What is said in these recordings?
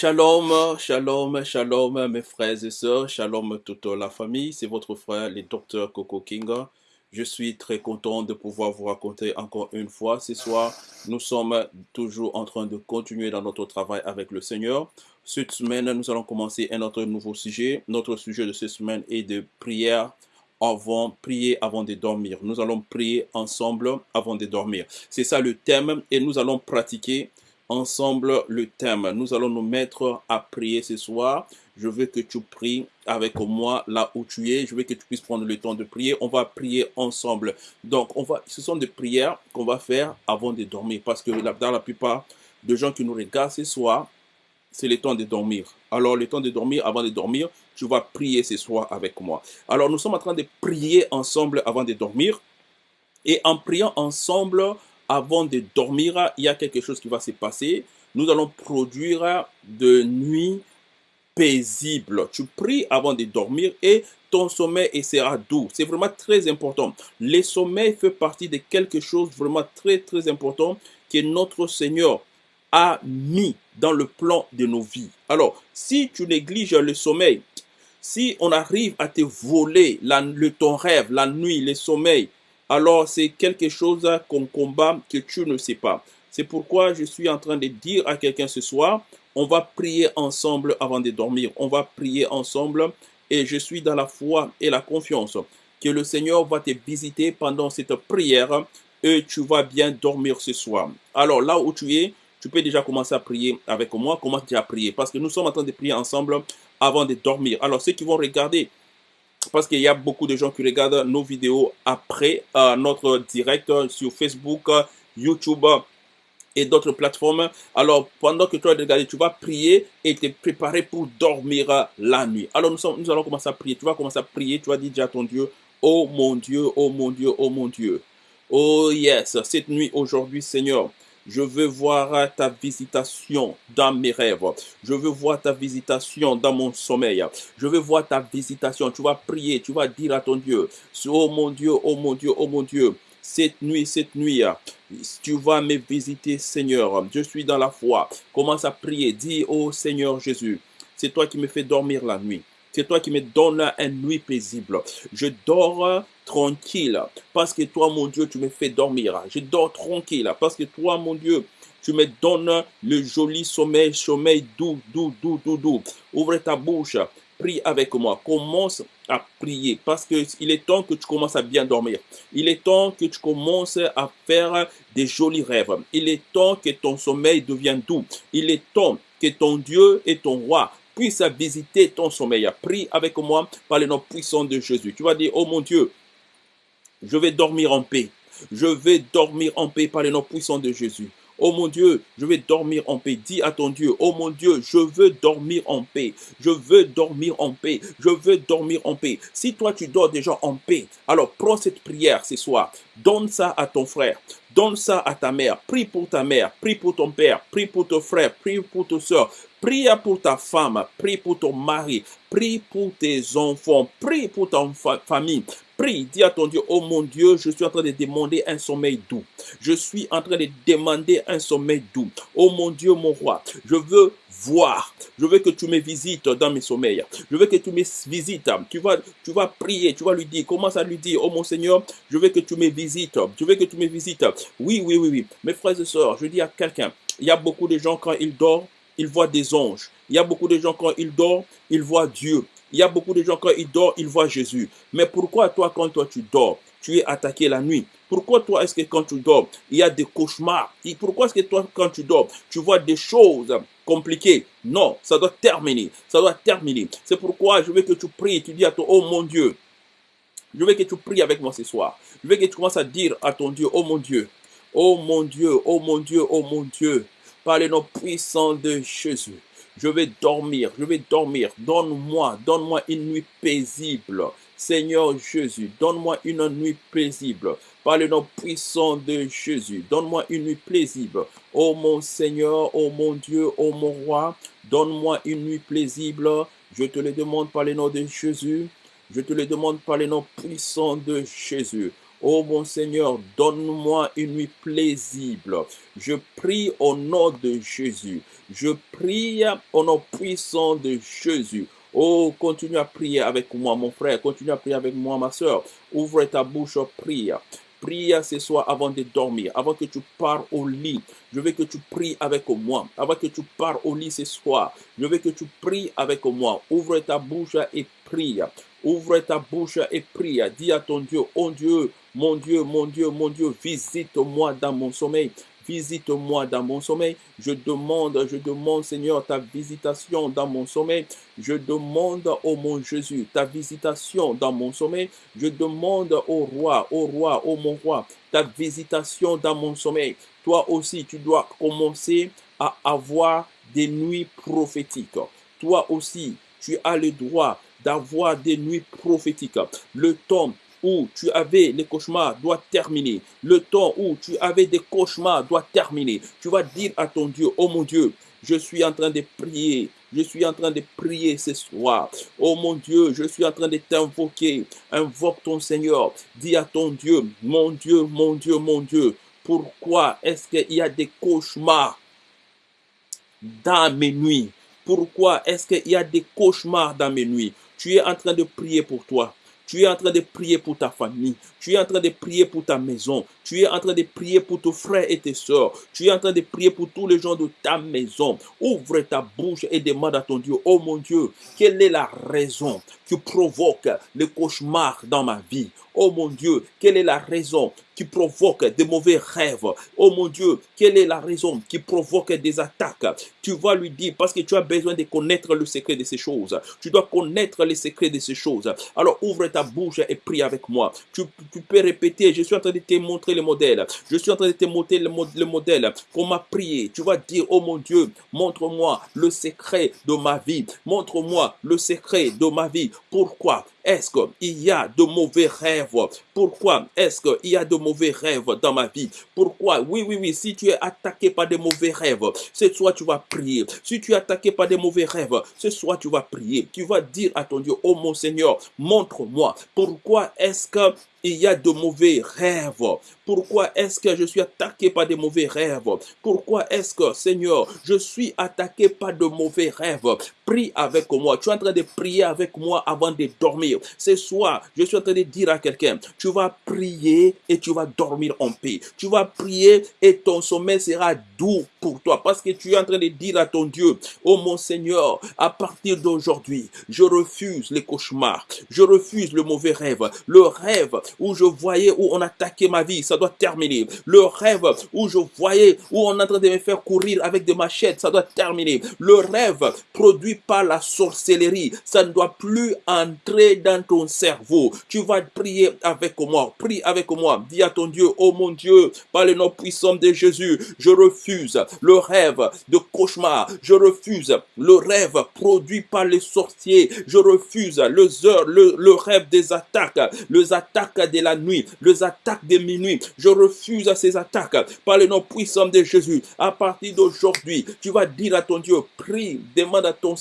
Shalom, shalom, shalom mes frères et sœurs, shalom toute la famille, c'est votre frère le docteur Coco Kinga. Je suis très content de pouvoir vous raconter encore une fois ce soir. Nous sommes toujours en train de continuer dans notre travail avec le Seigneur. Cette semaine, nous allons commencer un autre nouveau sujet. Notre sujet de cette semaine est de prière avant, prier avant de dormir. Nous allons prier ensemble avant de dormir. C'est ça le thème et nous allons pratiquer ensemble le thème. Nous allons nous mettre à prier ce soir. Je veux que tu pries avec moi là où tu es. Je veux que tu puisses prendre le temps de prier. On va prier ensemble. Donc, on ce sont des prières qu'on va faire avant de dormir. Parce que dans la plupart des gens qui nous regardent ce soir, c'est le temps de dormir. Alors, le temps de dormir, avant de dormir, tu vas prier ce soir avec moi. Alors, nous sommes en train de prier ensemble avant de dormir. Et en priant ensemble, avant de dormir, il y a quelque chose qui va se passer. Nous allons produire de nuits paisibles. Tu pries avant de dormir et ton sommeil sera doux. C'est vraiment très important. Le sommeil fait partie de quelque chose vraiment très très important que notre Seigneur a mis dans le plan de nos vies. Alors, si tu négliges le sommeil, si on arrive à te voler le, ton rêve, la nuit, le sommeil, alors c'est quelque chose qu'on combat que tu ne sais pas. C'est pourquoi je suis en train de dire à quelqu'un ce soir, on va prier ensemble avant de dormir. On va prier ensemble et je suis dans la foi et la confiance que le Seigneur va te visiter pendant cette prière et tu vas bien dormir ce soir. Alors là où tu es, tu peux déjà commencer à prier avec moi. Commence déjà à prier parce que nous sommes en train de prier ensemble avant de dormir. Alors ceux qui vont regarder parce qu'il y a beaucoup de gens qui regardent nos vidéos après euh, notre direct sur Facebook, YouTube et d'autres plateformes. Alors, pendant que tu vas regarder, tu vas prier et te préparer pour dormir la nuit. Alors, nous, nous allons commencer à prier. Tu vas commencer à prier. Tu vas dire à ton Dieu, oh mon Dieu, oh mon Dieu, oh mon Dieu. Oh yes, cette nuit aujourd'hui, Seigneur, je veux voir ta visitation dans mes rêves. Je veux voir ta visitation dans mon sommeil. Je veux voir ta visitation. Tu vas prier, tu vas dire à ton Dieu, oh mon Dieu, oh mon Dieu, oh mon Dieu, cette nuit, cette nuit, tu vas me visiter, Seigneur. Je suis dans la foi. Commence à prier. Dis, oh Seigneur Jésus, c'est toi qui me fais dormir la nuit. C'est toi qui me donnes une nuit paisible. Je dors tranquille parce que toi, mon Dieu, tu me fais dormir. Je dors tranquille parce que toi, mon Dieu, tu me donnes le joli sommeil, sommeil doux, doux, doux, doux, doux. Ouvre ta bouche, prie avec moi. Commence à prier parce qu'il est temps que tu commences à bien dormir. Il est temps que tu commences à faire des jolis rêves. Il est temps que ton sommeil devienne doux. Il est temps que ton Dieu et ton roi puisse visiter ton sommeil. Prie avec moi par le nom puissant de Jésus. Tu vas dire, oh mon Dieu, je vais dormir en paix. Je vais dormir en paix par le nom puissant de Jésus. Oh mon Dieu, je vais dormir en paix. Dis à ton Dieu, oh mon Dieu, je veux dormir en paix. Je veux dormir en paix. Je veux dormir en paix. Si toi tu dors déjà en paix, alors prends cette prière ce soir. Donne ça à ton frère. Donne ça à ta mère. Prie pour ta mère. Prie pour ton père. Prie pour ton frère. Prie pour ta soeur. Prie pour ta femme. Prie pour ton mari. Prie pour tes enfants. Prie pour ta famille. Prie, dis à ton Dieu, oh mon Dieu, je suis en train de demander un sommeil doux. Je suis en train de demander un sommeil doux. Oh mon Dieu, mon roi, je veux voir. Je veux que tu me visites dans mes sommeils. Je veux que tu me visites. Tu vas, tu vas prier, tu vas lui dire, commence à lui dire, oh mon Seigneur, je veux que tu me visites. Je veux que tu me visites. Oui, oui, oui, oui. Mes frères et sœurs, je dis à quelqu'un, il y a beaucoup de gens quand ils dorment, ils voient des anges. Il y a beaucoup de gens quand ils dorment, ils voient Dieu. Il y a beaucoup de gens, quand ils dorment, ils voient Jésus. Mais pourquoi toi, quand toi tu dors, tu es attaqué la nuit? Pourquoi toi, est-ce que quand tu dors, il y a des cauchemars? Pourquoi est-ce que toi, quand tu dors, tu vois des choses compliquées? Non, ça doit terminer. Ça doit terminer. C'est pourquoi je veux que tu pries. Tu dis à toi, oh mon Dieu, je veux que tu pries avec moi ce soir. Je veux que tu commences à dire à ton Dieu, oh mon Dieu, oh mon Dieu, oh mon Dieu, oh mon Dieu, par le nom puissant de Jésus. Je vais dormir, je vais dormir. Donne-moi, donne-moi une nuit paisible. Seigneur Jésus, donne-moi une nuit paisible. Par le nom puissant de Jésus, donne-moi une nuit paisible. Oh mon Seigneur, oh mon Dieu, oh mon roi, donne-moi une nuit paisible. Je te le demande par le nom de Jésus. Je te le demande par le nom puissant de Jésus. Oh mon Seigneur, donne-moi une nuit paisible. Je prie au nom de Jésus. Je prie au nom puissant de Jésus. Oh, continue à prier avec moi, mon frère. Continue à prier avec moi, ma soeur. Ouvre ta bouche, prie. Prie ce soir avant de dormir, avant que tu pars au lit. Je veux que tu pries avec moi. Avant que tu pars au lit ce soir, je veux que tu pries avec moi. Ouvre ta bouche et prie. Ouvre ta bouche et prie. Dis à ton Dieu, oh Dieu, mon Dieu, mon Dieu, mon Dieu, visite-moi dans mon sommeil. Visite-moi dans mon sommeil. Je demande, je demande, Seigneur, ta visitation dans mon sommeil. Je demande, oh mon Jésus, ta visitation dans mon sommeil. Je demande au roi, au roi, au mon roi, ta visitation dans mon sommeil. Toi aussi, tu dois commencer à avoir des nuits prophétiques. Toi aussi, tu as le droit d'avoir des nuits prophétiques. Le temps où tu avais les cauchemars doit terminer. Le temps où tu avais des cauchemars doit terminer. Tu vas dire à ton Dieu, oh mon Dieu, je suis en train de prier. Je suis en train de prier ce soir. Oh mon Dieu, je suis en train de t'invoquer. Invoque ton Seigneur. Dis à ton Dieu, mon Dieu, mon Dieu, mon Dieu. Pourquoi est-ce qu'il y a des cauchemars dans mes nuits? Pourquoi est-ce qu'il y a des cauchemars dans mes nuits? Tu es en train de prier pour toi. Tu es en train de prier pour ta famille. Tu es en train de prier pour ta maison. Tu es en train de prier pour tes frères et tes soeurs. Tu es en train de prier pour tous les gens de ta maison. Ouvre ta bouche et demande à ton Dieu, oh mon Dieu, quelle est la raison qui provoque le cauchemar dans ma vie? Oh mon Dieu, quelle est la raison qui provoque des mauvais rêves? Oh mon Dieu, quelle est la raison qui provoque des attaques Tu vas lui dire parce que tu as besoin de connaître le secret de ces choses. Tu dois connaître les secrets de ces choses. Alors ouvre ta bouche et prie avec moi. Tu, peux répéter, je suis en train de te montrer le modèle. Je suis en train de te montrer le, le modèle. Comment prier Tu vas dire, oh mon Dieu, montre-moi le secret de ma vie. Montre-moi le secret de ma vie. Pourquoi? Est-ce qu'il y a de mauvais rêves? Pourquoi est-ce qu'il y a de mauvais rêves dans ma vie? Pourquoi? Oui, oui, oui, si tu es attaqué par des mauvais rêves, ce soir tu vas prier. Si tu es attaqué par des mauvais rêves, ce soir tu vas prier. Tu vas dire à ton Dieu, oh mon Seigneur, montre-moi pourquoi est-ce que il y a de mauvais rêves. Pourquoi est-ce que je suis attaqué par des mauvais rêves? Pourquoi est-ce que, Seigneur, je suis attaqué par de mauvais rêves? Prie avec moi. Tu es en train de prier avec moi avant de dormir. Ce soir, je suis en train de dire à quelqu'un, tu vas prier et tu vas dormir en paix. Tu vas prier et ton sommeil sera doux pour toi parce que tu es en train de dire à ton Dieu, oh mon Seigneur, à partir d'aujourd'hui, je refuse les cauchemars. Je refuse le mauvais rêve. Le rêve où je voyais où on attaquait ma vie, ça doit terminer. Le rêve où je voyais où on est en train de me faire courir avec des machettes, ça doit terminer. Le rêve produit par la sorcellerie, ça ne doit plus entrer dans ton cerveau. Tu vas prier avec moi, prie avec moi. Dis à ton Dieu, oh mon Dieu, par le nom puissant de Jésus, je refuse le rêve de cauchemar. Je refuse le rêve produit par les sorciers. Je refuse le, rêve des attaques, les attaques de la nuit, les attaques de minuit. Je refuse ces attaques par le nom puissant de Jésus. À partir d'aujourd'hui, tu vas dire à ton Dieu, prie, demande à ton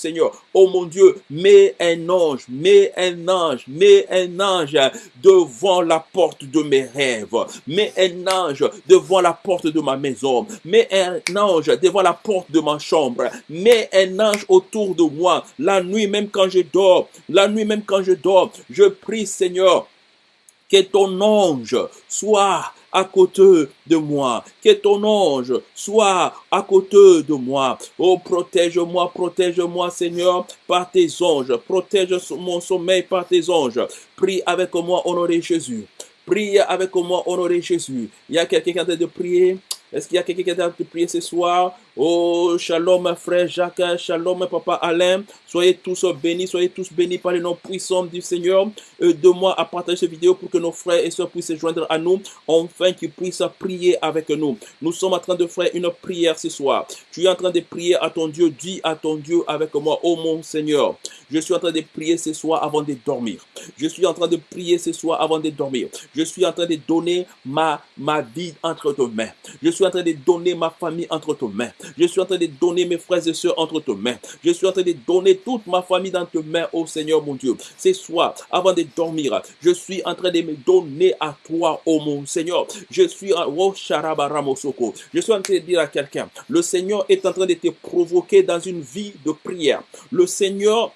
oh mon Dieu, mets un ange, mets un ange, mets un ange devant la porte de mes rêves. Mets un ange devant la porte de ma maison. Mets un ange devant la porte de ma chambre. Mets un ange autour de moi. La nuit, même quand je dors, la nuit, même quand je dors, je prie, Seigneur, que ton ange soit à côté de moi. Que ton ange soit à côté de moi. Oh, protège-moi, protège-moi, Seigneur, par tes anges. Protège mon sommeil par tes anges. Prie avec moi, honoré Jésus. Prie avec moi, honoré Jésus. Il y a quelqu'un qui est en de prier? Est-ce qu'il y a quelqu'un qui est en train de prier ce soir? Oh, shalom, frère Jacques, shalom, papa Alain. Soyez tous bénis, soyez tous bénis par le nom puissant du Seigneur. De moi à partager cette vidéo pour que nos frères et soeurs puissent se joindre à nous, enfin qu'ils puissent prier avec nous. Nous sommes en train de faire une prière ce soir. Tu es en train de prier à ton Dieu, dis à ton Dieu avec moi, oh mon Seigneur. Je suis en train de prier ce soir avant de dormir. Je suis en train de prier ce soir avant de dormir. Je suis en train de donner ma, ma vie entre tes mains. Je suis en train de donner ma famille entre tes mains. Je suis en train de donner mes frères et sœurs entre tes mains. Je suis en train de donner toute ma famille dans tes mains, ô Seigneur mon Dieu. Ce soir, avant de dormir, je suis en train de me donner à toi, ô mon Seigneur. Je suis en oh, Je suis en train de dire à quelqu'un, le Seigneur est en train de te provoquer dans une vie de prière. Le Seigneur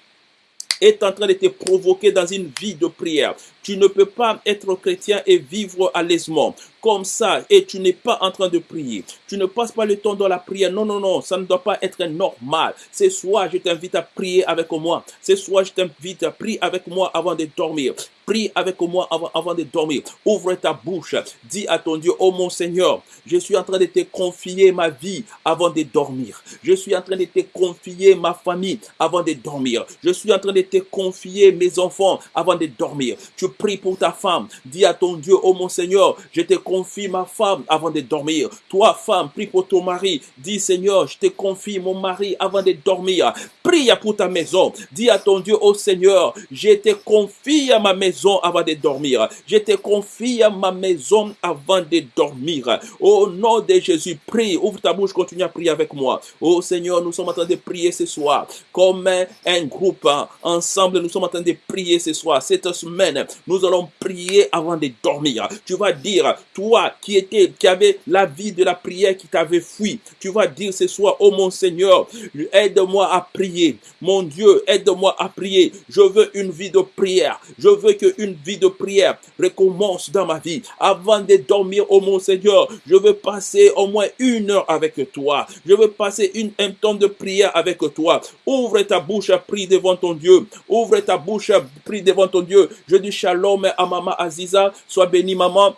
est en train de te provoquer dans une vie de prière. Tu ne peux pas être chrétien et vivre à l'aisement comme ça et tu n'es pas en train de prier. Tu ne passes pas le temps dans la prière. Non, non, non, ça ne doit pas être normal. Ce soir, je t'invite à prier avec moi. Ce soir, je t'invite à prier avec moi avant de dormir. Prie avec moi avant, avant de dormir. Ouvre ta bouche. Dis à ton Dieu, oh mon Seigneur, je suis en train de te confier ma vie avant de dormir. Je suis en train de te confier ma famille avant de dormir. Je suis en train de te confier mes enfants avant de dormir. Prie pour ta femme. Dis à ton Dieu, oh mon Seigneur, je te confie ma femme avant de dormir. Toi, femme, prie pour ton mari. Dis, Seigneur, je te confie mon mari avant de dormir. Prie pour ta maison. Dis à ton Dieu, oh Seigneur, je te confie à ma maison avant de dormir. Je te confie à ma maison avant de dormir. Au nom de Jésus, prie. Ouvre ta bouche, continue à prier avec moi. Oh Seigneur, nous sommes en train de prier ce soir. Comme un groupe, hein. ensemble, nous sommes en train de prier ce soir. Cette semaine, nous allons prier avant de dormir. Tu vas dire, toi qui étais, qui avait la vie de la prière qui t'avait fui, tu vas dire ce soir, oh mon Seigneur, aide-moi à prier. Mon Dieu, aide-moi à prier. Je veux une vie de prière. Je veux qu'une vie de prière recommence dans ma vie. Avant de dormir, oh mon Seigneur, je veux passer au moins une heure avec toi. Je veux passer une, un temps de prière avec toi. Ouvre ta bouche, prie devant ton Dieu. Ouvre ta bouche, prie devant ton Dieu. Je dis shalom à maman Aziza. Sois béni, maman.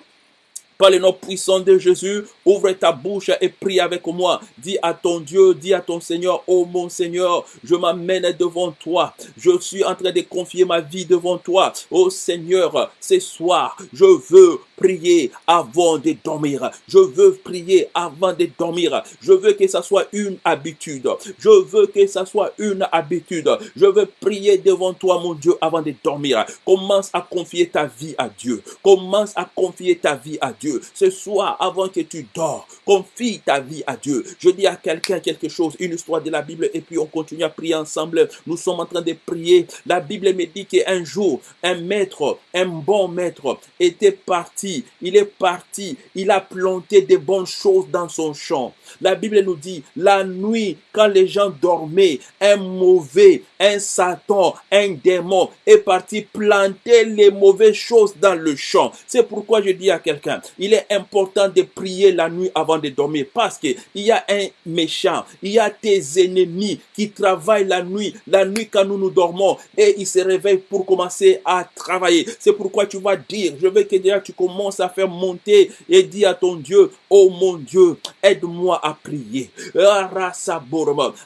Par le nom puissant de Jésus, ouvre ta bouche et prie avec moi. Dis à ton Dieu, dis à ton Seigneur, oh mon Seigneur, je m'amène devant toi. Je suis en train de confier ma vie devant toi. Oh Seigneur, ce soir, je veux prier avant de dormir. Je veux prier avant de dormir. Je veux que ça soit une habitude. Je veux que ça soit une habitude. Je veux prier devant toi, mon Dieu, avant de dormir. Commence à confier ta vie à Dieu. Commence à confier ta vie à Dieu. Ce soir, avant que tu dors, confie ta vie à Dieu. Je dis à quelqu'un quelque chose, une histoire de la Bible, et puis on continue à prier ensemble. Nous sommes en train de prier. La Bible me dit qu'un jour, un maître, un bon maître, était parti. Il est parti. Il a planté des bonnes choses dans son champ. La Bible nous dit, la nuit, quand les gens dormaient, un mauvais, un Satan, un démon est parti planter les mauvaises choses dans le champ. C'est pourquoi je dis à quelqu'un, il est important de prier la nuit avant de dormir parce qu'il y a un méchant, il y a tes ennemis qui travaillent la nuit, la nuit quand nous nous dormons et ils se réveillent pour commencer à travailler. C'est pourquoi tu vas dire, je veux que déjà tu commences à faire monter et dire à ton Dieu, oh mon Dieu, aide-moi à prier.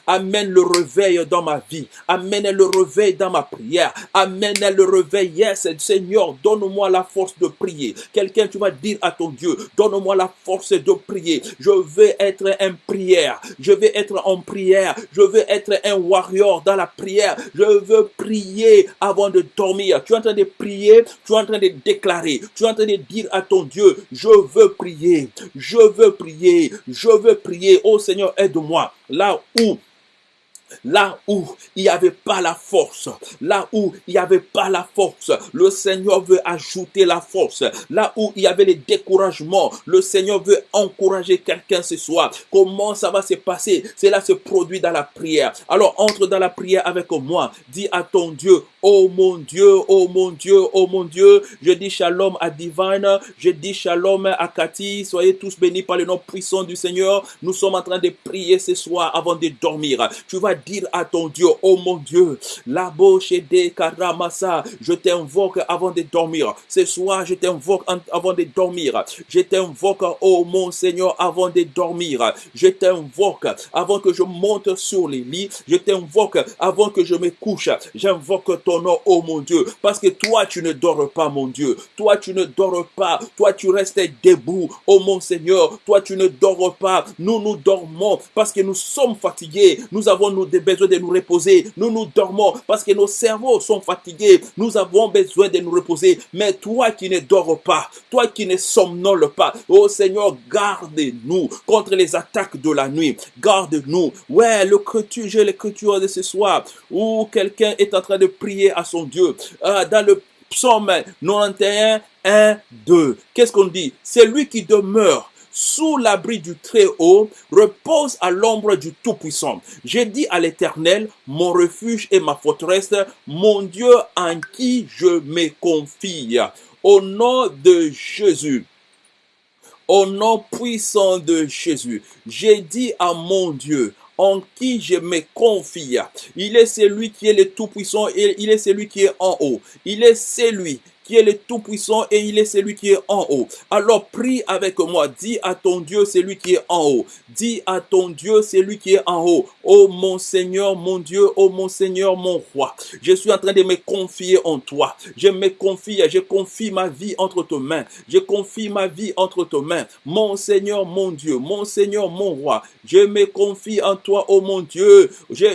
Amène le réveil dans ma vie. Amène le réveil dans ma prière. Amène le réveil. Yes, Seigneur, donne-moi la force de prier. Quelqu'un, tu vas dire à ton Dieu, donne-moi la force de prier. Je veux être un prière. Je veux être en prière. Je veux être un warrior dans la prière. Je veux prier avant de dormir. Tu es en train de prier. Tu es en train de déclarer. Tu es en train de dire à ton Dieu, je veux prier. Je veux prier. Je veux prier. Oh Seigneur, aide-moi. Là où Là où il n'y avait pas la force, là où il n'y avait pas la force, le Seigneur veut ajouter la force. Là où il y avait le découragement, le Seigneur veut encourager quelqu'un ce soir. Comment ça va se passer? Cela se produit dans la prière. Alors entre dans la prière avec moi. Dis à ton Dieu, oh mon Dieu, oh mon Dieu, oh mon Dieu. Je dis shalom à Divine, je dis shalom à Cathy. Soyez tous bénis par le nom puissant du Seigneur. Nous sommes en train de prier ce soir avant de dormir. Tu vas dire à ton Dieu, oh mon Dieu, la de karamasa, je t'invoque avant de dormir. Ce soir, je t'invoque avant de dormir. Je t'invoque, oh mon Seigneur, avant de dormir. Je t'invoque avant que je monte sur les lits. Je t'invoque avant que je me couche. J'invoque ton nom, oh mon Dieu, parce que toi, tu ne dors pas, mon Dieu. Toi, tu ne dors pas. Toi, tu restes debout, oh mon Seigneur. Toi, tu ne dors pas. Nous, nous dormons parce que nous sommes fatigués. Nous avons nous besoin de nous reposer. Nous nous dormons parce que nos cerveaux sont fatigués. Nous avons besoin de nous reposer. Mais toi qui ne dors pas, toi qui ne somnole pas, oh Seigneur, garde-nous contre les attaques de la nuit. Garde-nous. Ouais, l'écriture, j'ai l'écriture de ce soir où quelqu'un est en train de prier à son Dieu. Ah, dans le psaume 91, 1, 2. Qu'est-ce qu'on dit? C'est lui qui demeure sous l'abri du Très-Haut, repose à l'ombre du Tout-Puissant. J'ai dit à l'Éternel, mon refuge et ma forteresse, mon Dieu en qui je me confie. Au nom de Jésus, au nom puissant de Jésus, j'ai dit à mon Dieu, en qui je me confie. Il est celui qui est le Tout-Puissant il est celui qui est en haut. Il est celui qui est le Tout-Puissant et il est celui qui est en haut. Alors prie avec moi, dis à ton Dieu, celui qui est en haut. Dis à ton Dieu, celui qui est en haut. Oh mon Seigneur, mon Dieu, oh mon Seigneur, mon roi. Je suis en train de me confier en toi. Je me confie, je confie ma vie entre tes mains. Je confie ma vie entre tes mains. Mon Seigneur, mon Dieu, mon Seigneur, mon roi. Je me confie en toi, oh mon Dieu.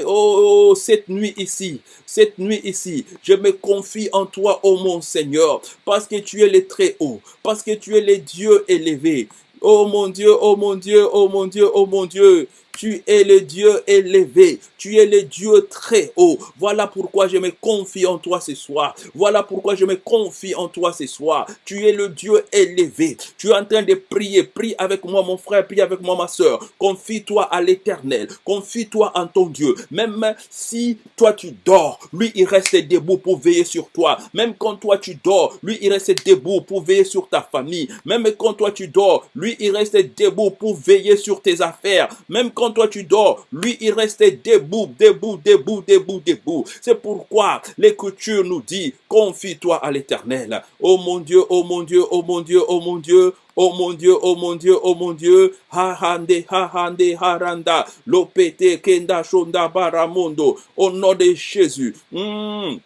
Oh, oh, cette nuit ici, cette nuit ici, je me confie en toi, oh mon Seigneur parce que tu es le très haut, parce que tu es le Dieu élevé. Oh mon Dieu, oh mon Dieu, oh mon Dieu, oh mon Dieu. Tu es le Dieu élevé. Tu es le Dieu très haut. Voilà pourquoi je me confie en toi ce soir. Voilà pourquoi je me confie en toi ce soir. Tu es le Dieu élevé. Tu es en train de prier. Prie avec moi, mon frère. Prie avec moi, ma soeur. Confie-toi à l'éternel. Confie-toi en ton Dieu. Même si toi tu dors, lui il reste debout pour veiller sur toi. Même quand toi tu dors, lui il reste debout pour veiller sur ta famille. Même quand toi tu dors, lui il reste debout pour veiller sur tes affaires. Même toi tu dors, lui il reste debout, debout, debout, debout, debout. C'est pourquoi l'écriture nous dit, confie-toi à l'éternel. Oh mon Dieu, oh mon Dieu, oh mon Dieu, oh mon Dieu, Oh mon Dieu, oh mon Dieu, oh mon Dieu, ha hande, ha haranda, lopete, kenda, shonda, baramondo, au nom de Jésus. Hmm.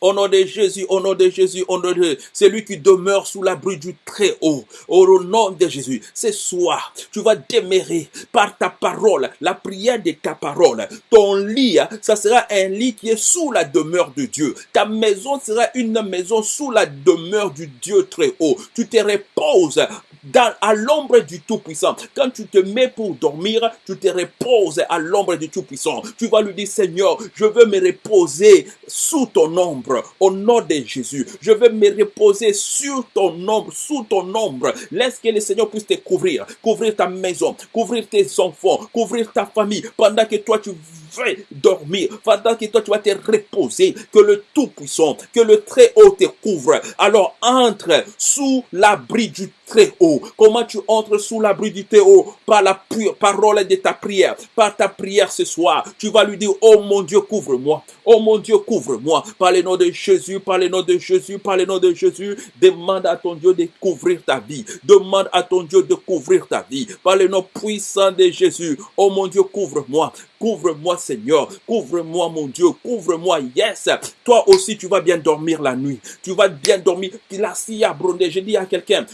Au nom de Jésus, au nom de Jésus, au nom de celui qui demeure sous l'abri du Très-Haut. Au nom de Jésus, ce soir, tu vas demeurer par ta parole, la prière de ta parole. Ton lit, ça sera un lit qui est sous la demeure de Dieu. Ta maison sera une maison sous la demeure du Dieu Très-Haut. Tu te reposes dans, à l'ombre du Tout-Puissant. Quand tu te mets pour dormir, tu te reposes à l'ombre du Tout-Puissant. Tu vas lui dire, Seigneur, je veux me reposer sous ton ombre, au nom de Jésus. Je veux me reposer sur ton ombre, sous ton ombre. Laisse que le Seigneur puisse te couvrir, couvrir ta maison, couvrir tes enfants, couvrir ta famille, pendant que toi tu veux dormir, pendant que toi tu vas te reposer, que le Tout-Puissant, que le Très-Haut te couvre. Alors entre sous l'abri du très haut. Comment tu entres sous l'abri du très haut Par la parole de ta prière. Par ta prière ce soir. Tu vas lui dire, oh mon Dieu, couvre-moi. Oh mon Dieu, couvre-moi. Par le nom de Jésus, par le nom de Jésus, par le nom de Jésus. Demande à ton Dieu de couvrir ta vie. Demande à ton Dieu de couvrir ta vie. Par le nom puissant de Jésus. Oh mon Dieu, couvre-moi. Couvre-moi, Seigneur. Couvre-moi, mon Dieu. Couvre-moi. Yes. Toi aussi, tu vas bien dormir la nuit. Tu vas bien dormir. Je dis à quelqu'un,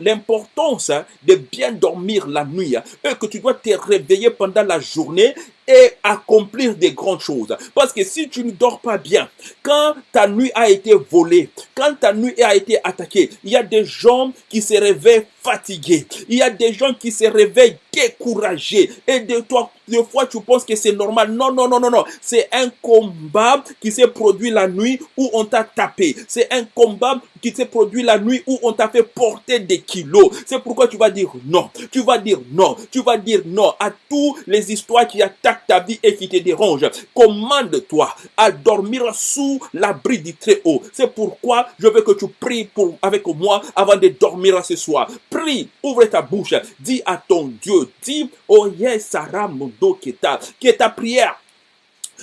l'importance hein, de bien dormir la nuit, hein, et que tu dois te réveiller pendant la journée et accomplir des grandes choses. Parce que si tu ne dors pas bien, quand ta nuit a été volée, quand ta nuit a été attaquée, il y a des gens qui se réveillent fatigués. Il y a des gens qui se réveillent découragés. Et de toi, des fois, tu penses que c'est normal. Non, non, non, non, non. C'est un combat qui s'est produit la nuit où on t'a tapé. C'est un combat qui s'est produit la nuit où on t'a fait porter des kilos. C'est pourquoi tu vas dire non. Tu vas dire non. Tu vas dire non à toutes les histoires qui attaquent ta vie et qui te dérangent. Commande-toi à dormir sous l'abri du Très-Haut. C'est pourquoi je veux que tu pries pour, avec moi avant de dormir ce soir. Ouvre ta bouche, dis à ton Dieu, dis, oh yes, Sarah Mondo Keta, que ta prière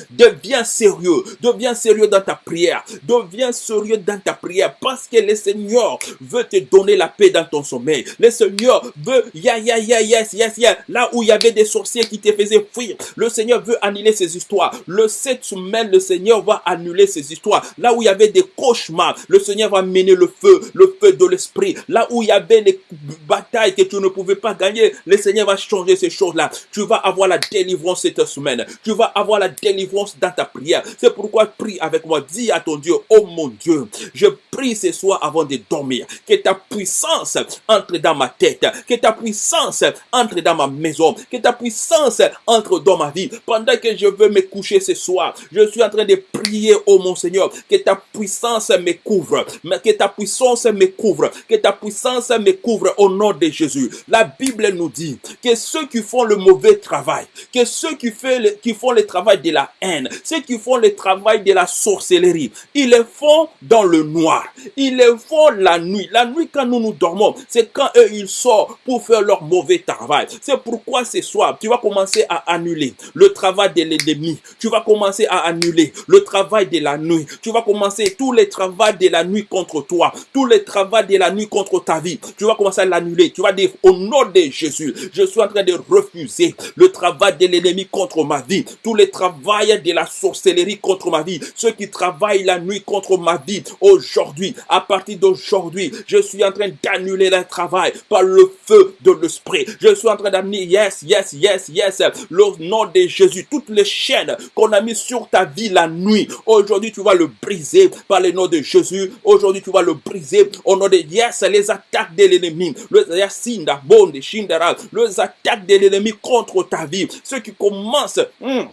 Deviens sérieux. Deviens sérieux dans ta prière. Deviens sérieux dans ta prière parce que le Seigneur veut te donner la paix dans ton sommeil. Le Seigneur veut, ya, ya, ya, yes, yes, yes. Là où il y avait des sorciers qui te faisaient fuir, le Seigneur veut annuler ces histoires. Le 7 semaine, le Seigneur va annuler ces histoires. Là où il y avait des cauchemars, le Seigneur va mener le feu, le feu de l'esprit. Là où il y avait des batailles que tu ne pouvais pas gagner, le Seigneur va changer ces choses-là. Tu vas avoir la délivrance cette semaine. Tu vas avoir la délivrance dans ta prière. C'est pourquoi prie avec moi. Dis à ton Dieu, oh mon Dieu, je prie ce soir avant de dormir. Que ta puissance entre dans ma tête. Que ta puissance entre dans ma maison. Que ta puissance entre dans ma vie. Pendant que je veux me coucher ce soir, je suis en train de prier, oh mon Seigneur, que ta puissance me couvre. Que ta puissance me couvre. Que ta puissance me couvre au nom de Jésus. La Bible nous dit que ceux qui font le mauvais travail, que ceux qui, font le travail de la haine, ceux qui font le travail de la sorcellerie, ils le font dans le noir. Ils le font la nuit. La nuit quand nous nous dormons, c'est quand eux ils sortent pour faire leur mauvais travail. C'est pourquoi ce soir, tu vas commencer à annuler le travail de l'ennemi. Tu vas commencer à annuler le travail de la nuit. Tu vas commencer tous les travaux de la nuit contre toi, tous les travaux de la nuit contre ta vie. Tu vas commencer à l'annuler. Tu vas dire au nom de Jésus, je suis en train de refuser le travail de l'ennemi contre ma vie, tous les de la sorcellerie contre ma vie, ceux qui travaillent la nuit contre ma vie. Aujourd'hui, à partir d'aujourd'hui, je suis en train d'annuler le travail par le feu de l'esprit. Je suis en train d'amener, yes, yes, yes, yes, le nom de Jésus, toutes les chaînes qu'on a mis sur ta vie la nuit. Aujourd'hui, tu vas le briser par le nom de Jésus. Aujourd'hui, tu vas le briser au nom de yes, les attaques de l'ennemi, les les attaques de l'ennemi contre ta vie, ceux qui commencent. Hmm,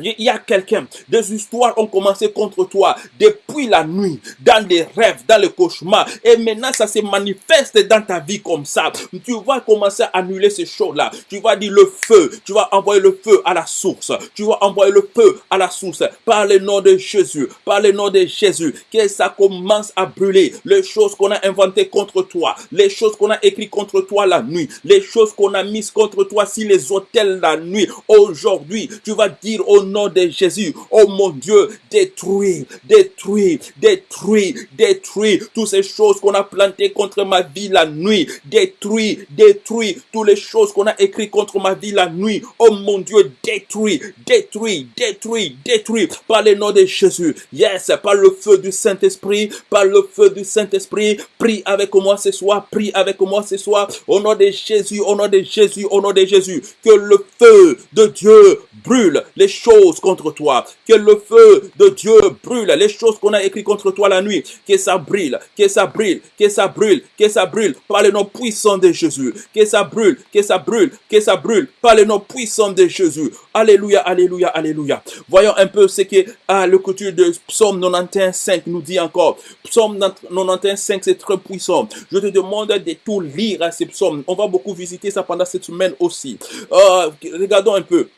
il y a quelqu'un, des histoires ont commencé contre toi depuis la nuit, dans des rêves, dans les cauchemars. Et maintenant, ça se manifeste dans ta vie comme ça. Tu vas commencer à annuler ces choses-là. Tu vas dire le feu. Tu vas envoyer le feu à la source. Tu vas envoyer le feu à la source. Par le nom de Jésus. Par le nom de Jésus. Que ça commence à brûler. Les choses qu'on a inventées contre toi. Les choses qu'on a écrites contre toi la nuit. Les choses qu'on a mises contre toi si les hôtels la nuit. Aujourd'hui, tu vas dire au nom de Jésus. Oh mon Dieu, détruis, détruis, détruis, détruis toutes ces choses qu'on a plantées contre ma vie la nuit. Détruis, détruis toutes les choses qu'on a écrites contre ma vie la nuit. Oh mon Dieu, détruis, détruis, détruis, détruis par le nom de Jésus. Yes, par le feu du Saint-Esprit, par le feu du Saint-Esprit. Prie avec moi ce soir, prie avec moi ce soir. Au nom de Jésus, au nom de Jésus, au nom de Jésus. Que le feu de Dieu brûle les choses contre toi. Que le feu de Dieu brûle les choses qu'on a écrites contre toi la nuit. Que ça brûle, que ça brûle, que ça brûle, que ça brûle par le nom puissant de Jésus. Que ça brûle, que ça brûle, que ça brûle par le nom puissant de Jésus. Alléluia, alléluia, alléluia. Voyons un peu ce que le couture de Psaume 91, 5 nous dit encore. Psaume 91, 5, c'est très puissant. Je te demande de tout lire à ces psaumes. On va beaucoup visiter ça pendant cette semaine aussi. Euh, regardons un peu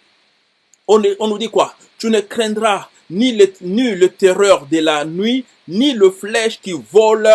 on, nous dit quoi? Tu ne craindras ni le, ni le terreur de la nuit, ni le flèche qui vole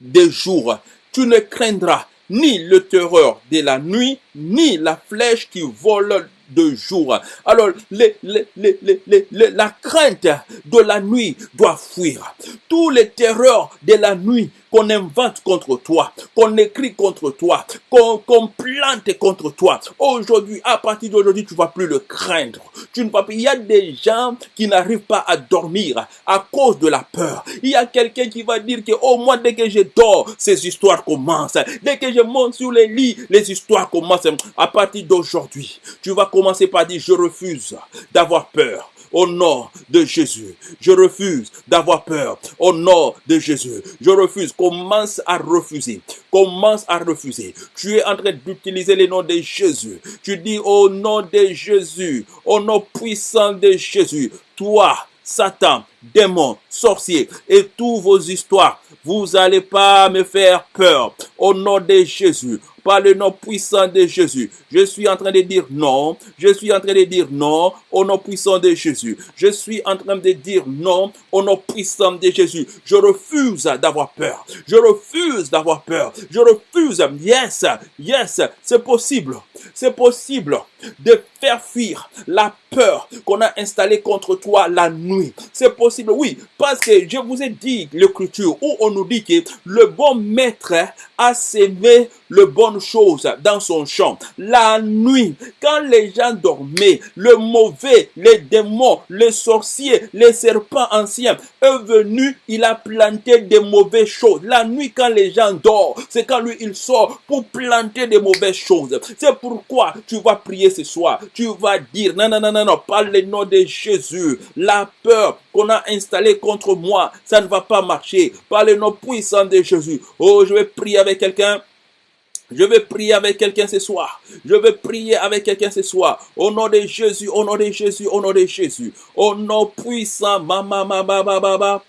de jour. Tu ne craindras ni le terreur de la nuit, ni la flèche qui vole de jour. Alors, la crainte de la nuit doit fuir. Tous les terreurs de la nuit qu'on invente contre toi, qu'on écrit contre toi, qu'on plante contre toi. Aujourd'hui, à partir d'aujourd'hui, tu ne vas plus le craindre. Tu ne vas plus. Il y a des gens qui n'arrivent pas à dormir à cause de la peur. Il y a quelqu'un qui va dire que au moins dès que je dors, ces histoires commencent. Dès que je monte sur les lits, les histoires commencent. À partir d'aujourd'hui, tu vas commencer par dire je refuse d'avoir peur au nom de Jésus. Je refuse d'avoir peur au nom de Jésus. Je refuse. Commence à refuser. Commence à refuser. Tu es en train d'utiliser le nom de Jésus. Tu dis au nom de Jésus, au nom puissant de Jésus, toi, Satan, démons, sorciers et tous vos histoires. Vous n'allez pas me faire peur. Au nom de Jésus, par le nom puissant de Jésus. Je suis en train de dire non. Je suis en train de dire non au nom puissant de Jésus. Je suis en train de dire non au nom puissant de Jésus. Je refuse d'avoir peur. Je refuse d'avoir peur. Je refuse. Yes, yes, c'est possible. C'est possible de faire fuir la peur qu'on a installée contre toi la nuit. Oui, parce que je vous ai dit l'écriture où on nous dit que le bon maître a sémé le bonne chose dans son champ. La nuit, quand les gens dormaient, le mauvais, les démons, les sorciers, les serpents anciens est venu, il a planté des mauvaises choses. La nuit, quand les gens dorment, c'est quand lui, il sort pour planter des mauvaises choses. C'est pourquoi tu vas prier ce soir. Tu vas dire, non, non, non, non, non, par le nom de Jésus, la peur qu'on a installée contre moi, ça ne va pas marcher. Par le nom puissant de Jésus. Oh, je vais prier avec quelqu'un. Je vais prier avec quelqu'un ce soir. Je vais prier avec quelqu'un ce soir. Au nom de Jésus, au nom de Jésus, au nom de Jésus. Au nom puissant, mama, mama, mama, mama.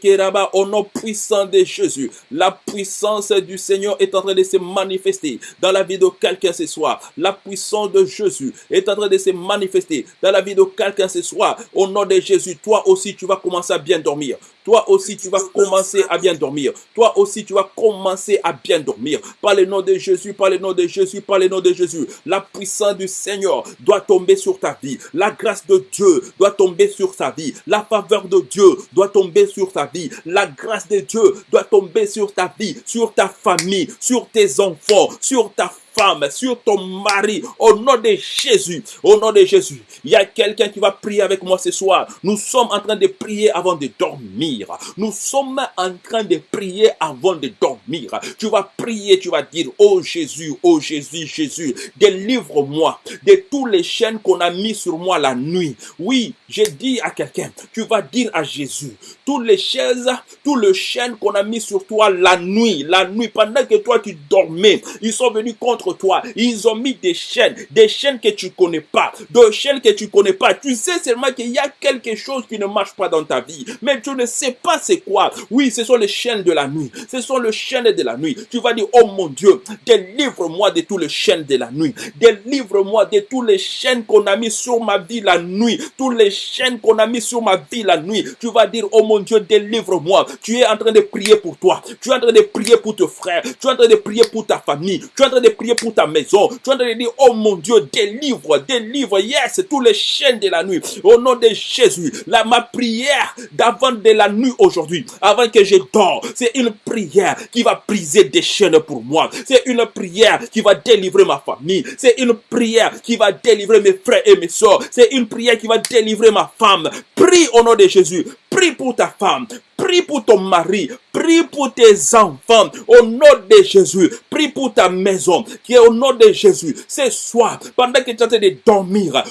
Keraba, au nom puissant de Jésus. La puissance du Seigneur est en train de se manifester dans la vie de quelqu'un ce soir. La puissance de Jésus est en train de se manifester dans la vie de quelqu'un ce soir. Au nom de Jésus, toi aussi, tu vas commencer à bien dormir. Toi aussi, tu vas commencer à bien dormir. Toi aussi, tu vas commencer à bien dormir. Par le nom de Jésus, par le nom de Jésus, par le nom de Jésus. La puissance du Seigneur doit tomber sur ta vie. La grâce de Dieu doit tomber sur ta vie. La faveur de Dieu doit tomber sur ta vie. La grâce de Dieu doit tomber sur ta vie, sur ta famille, sur tes enfants, sur ta femme, sur ton mari, au nom de Jésus, au nom de Jésus. Il y a quelqu'un qui va prier avec moi ce soir. Nous sommes en train de prier avant de dormir. Nous sommes en train de prier avant de dormir. Tu vas prier, tu vas dire, oh Jésus, oh Jésus, Jésus, délivre-moi de tous les chaînes qu'on a mis sur moi la nuit. Oui, j'ai dit à quelqu'un, tu vas dire à Jésus, toutes les chaises, tous les chaînes qu'on a mis sur toi la nuit, la nuit, pendant que toi tu dormais, ils sont venus contre toi. Ils ont mis des chaînes, des chaînes que tu connais pas, des chaînes que tu connais pas. Tu sais seulement qu'il y a quelque chose qui ne marche pas dans ta vie, mais tu ne sais pas c'est quoi. Oui, ce sont les chaînes de la nuit. Ce sont les chaînes de la nuit. Tu vas dire, oh mon Dieu, délivre-moi de tous les chaînes de la nuit. Délivre-moi de tous les chaînes qu'on a mis sur ma vie la nuit. Tous les chaînes qu'on a mis sur ma vie la nuit. Tu vas dire, oh mon Dieu, délivre-moi. Tu es en train de prier pour toi. Tu es en train de prier pour tes frères. Tu es en train de prier pour ta famille. Tu es en train de prier pour ta maison. Tu es en train de dire, oh mon Dieu, délivre, délivre, yes, tous les chaînes de la nuit. Au nom de Jésus, la, ma prière d'avant de la nuit aujourd'hui, avant que je dors, c'est une prière qui va briser des chaînes pour moi. C'est une prière qui va délivrer ma famille. C'est une prière qui va délivrer mes frères et mes soeurs. C'est une prière qui va délivrer ma femme. Prie au nom de Jésus. Prie pour ta femme. Prie pour ton mari. Prie pour tes enfants. Au nom de Jésus. Prie pour ta maison. Qui est au nom de Jésus. Ce soir, pendant que tu es en train de dormir,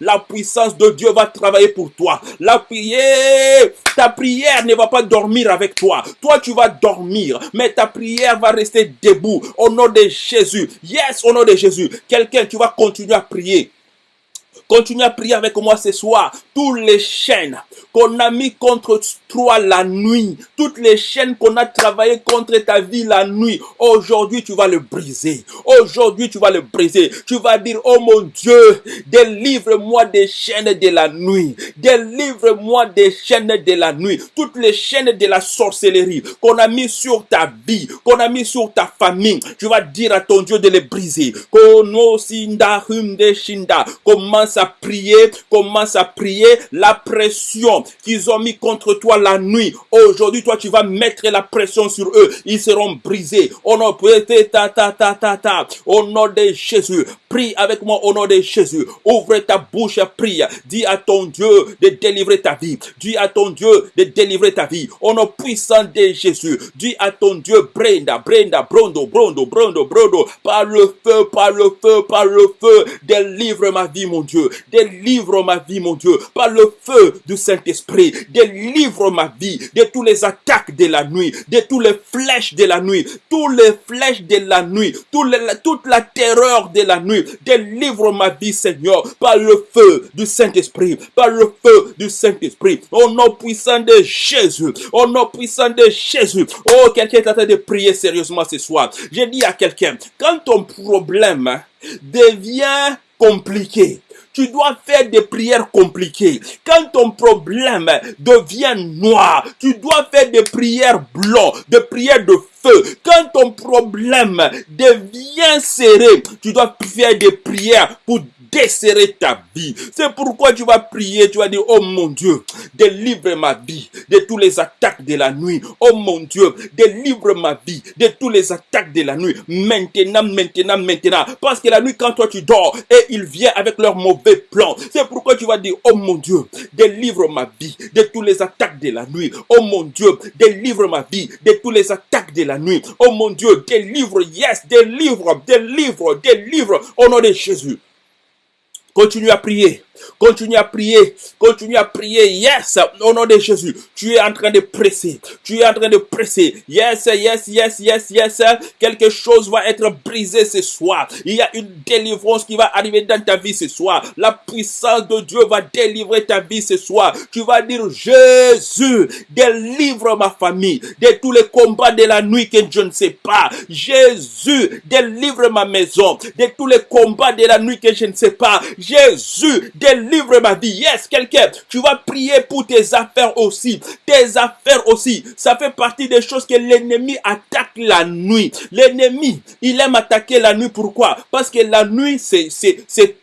la puissance de Dieu va travailler pour toi. La prière, ta prière ne va pas dormir avec toi. Toi, tu vas dormir. Mais ta prière va rester debout. Au nom de Jésus. Yes, au nom de Jésus. Quelqu'un, tu vas continuer à prier. Continue à prier avec moi ce soir. Toutes les chaînes qu'on a mis contre la nuit, toutes les chaînes qu'on a travaillé contre ta vie la nuit, aujourd'hui tu vas le briser. Aujourd'hui tu vas le briser. Tu vas dire, oh mon Dieu, délivre-moi des chaînes de la nuit. Délivre-moi des chaînes de la nuit. Toutes les chaînes de la sorcellerie qu'on a mis sur ta vie, qu'on a mis sur ta famille. Tu vas dire à ton Dieu de les briser. Commence à prier, commence à prier la pression qu'ils ont mis contre toi la nuit. Aujourd'hui, toi, tu vas mettre la pression sur eux. Ils seront brisés. Au nom, ta, ta, ta, ta, ta. Au nom de Jésus. Prie avec moi au nom de Jésus. Ouvre ta bouche, prie. Dis à ton Dieu de délivrer ta vie. Dis à ton Dieu de délivrer ta vie. Au nom puissant de Jésus. Dis à ton Dieu, Brenda, Brenda, Brondo, Brondo, Brondo, Brondo. Par le feu, par le feu, par le feu. Délivre ma vie, mon Dieu. Délivre ma vie, mon Dieu. Par le feu du Saint-Esprit esprit. Délivre ma vie de tous les attaques de la nuit, de tous les flèches de la nuit, tous les flèches de la nuit, toute la terreur de la nuit. Délivre ma vie, Seigneur, par le feu du Saint-Esprit, par le feu du Saint-Esprit, au nom puissant de Jésus, au nom puissant de Jésus. Oh, quelqu'un est en train de prier sérieusement ce soir. J'ai dit à quelqu'un, quand ton problème devient compliqué, tu dois faire des prières compliquées. Quand ton problème devient noir, tu dois faire des prières blancs, des prières de feu. Quand ton problème devient serré, tu dois faire des prières pour desserrer ta vie. C'est pourquoi tu vas prier, tu vas dire, oh mon Dieu, délivre ma vie de tous les attaques de la nuit. Oh mon Dieu, délivre ma vie de tous les attaques de la nuit. Maintenant, maintenant, maintenant. Parce que la nuit, quand toi tu dors, et il vient avec leurs mauvais plans. C'est pourquoi tu vas dire, oh mon Dieu, délivre ma vie de tous les attaques de la nuit. Oh mon Dieu, délivre ma vie de tous les attaques de la nuit. Oh mon Dieu, délivre, yes, délivre, délivre, délivre, au nom de Jésus. Continue à prier. Continue à prier. Continue à prier. Yes. Au nom de Jésus. Tu es en train de presser. Tu es en train de presser. Yes, yes, yes, yes, yes. Quelque chose va être brisé ce soir. Il y a une délivrance qui va arriver dans ta vie ce soir. La puissance de Dieu va délivrer ta vie ce soir. Tu vas dire, Jésus, délivre ma famille de tous les combats de la nuit que je ne sais pas. Jésus, délivre ma maison de tous les combats de la nuit que je ne sais pas. Jésus, délivre ma vie. Yes, quelqu'un, tu vas prier pour tes affaires aussi. Tes affaires aussi. Ça fait partie des choses que l'ennemi attaque la nuit. L'ennemi, il aime attaquer la nuit. Pourquoi? Parce que la nuit, c'est,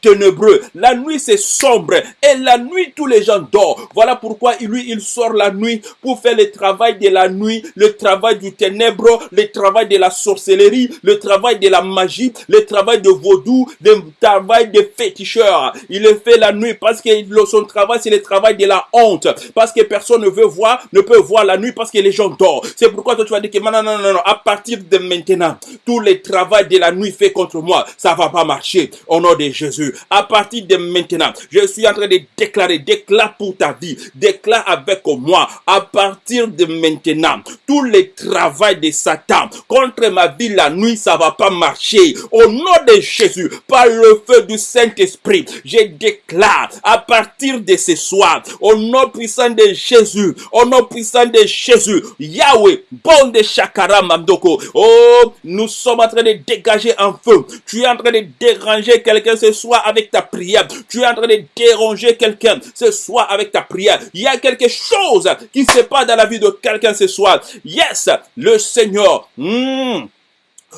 ténébreux. La nuit, c'est sombre. Et la nuit, tous les gens dorment. Voilà pourquoi lui, il sort la nuit pour faire le travail de la nuit, le travail du ténèbre, le travail de la sorcellerie, le travail de la magie, le travail de vaudou, le travail de féticheurs. Il fait la nuit parce que son travail, c'est le travail de la honte. Parce que personne ne veut voir, ne peut voir la nuit parce que les gens dorment. C'est pourquoi toi, tu vas dire que non, non, non, non, à partir de maintenant, tout le travail de la nuit fait contre moi, ça va pas marcher. Au nom de Jésus. À partir de maintenant, je suis en train de déclarer, déclare pour ta vie, déclare avec moi, à partir de maintenant, tout le travail de Satan contre ma vie la nuit, ça va pas marcher. Au nom de Jésus, par le feu du Saint-Esprit, je à partir de ce soir, au nom puissant de Jésus, au nom puissant de Jésus, Yahweh, bon de Shakara Mamdoko. Oh, nous sommes en train de dégager un feu. Tu es en train de déranger quelqu'un ce soir avec ta prière. Tu es en train de déranger quelqu'un ce soir avec ta prière. Il y a quelque chose qui se passe dans la vie de quelqu'un ce soir. Yes, le Seigneur. Hmm,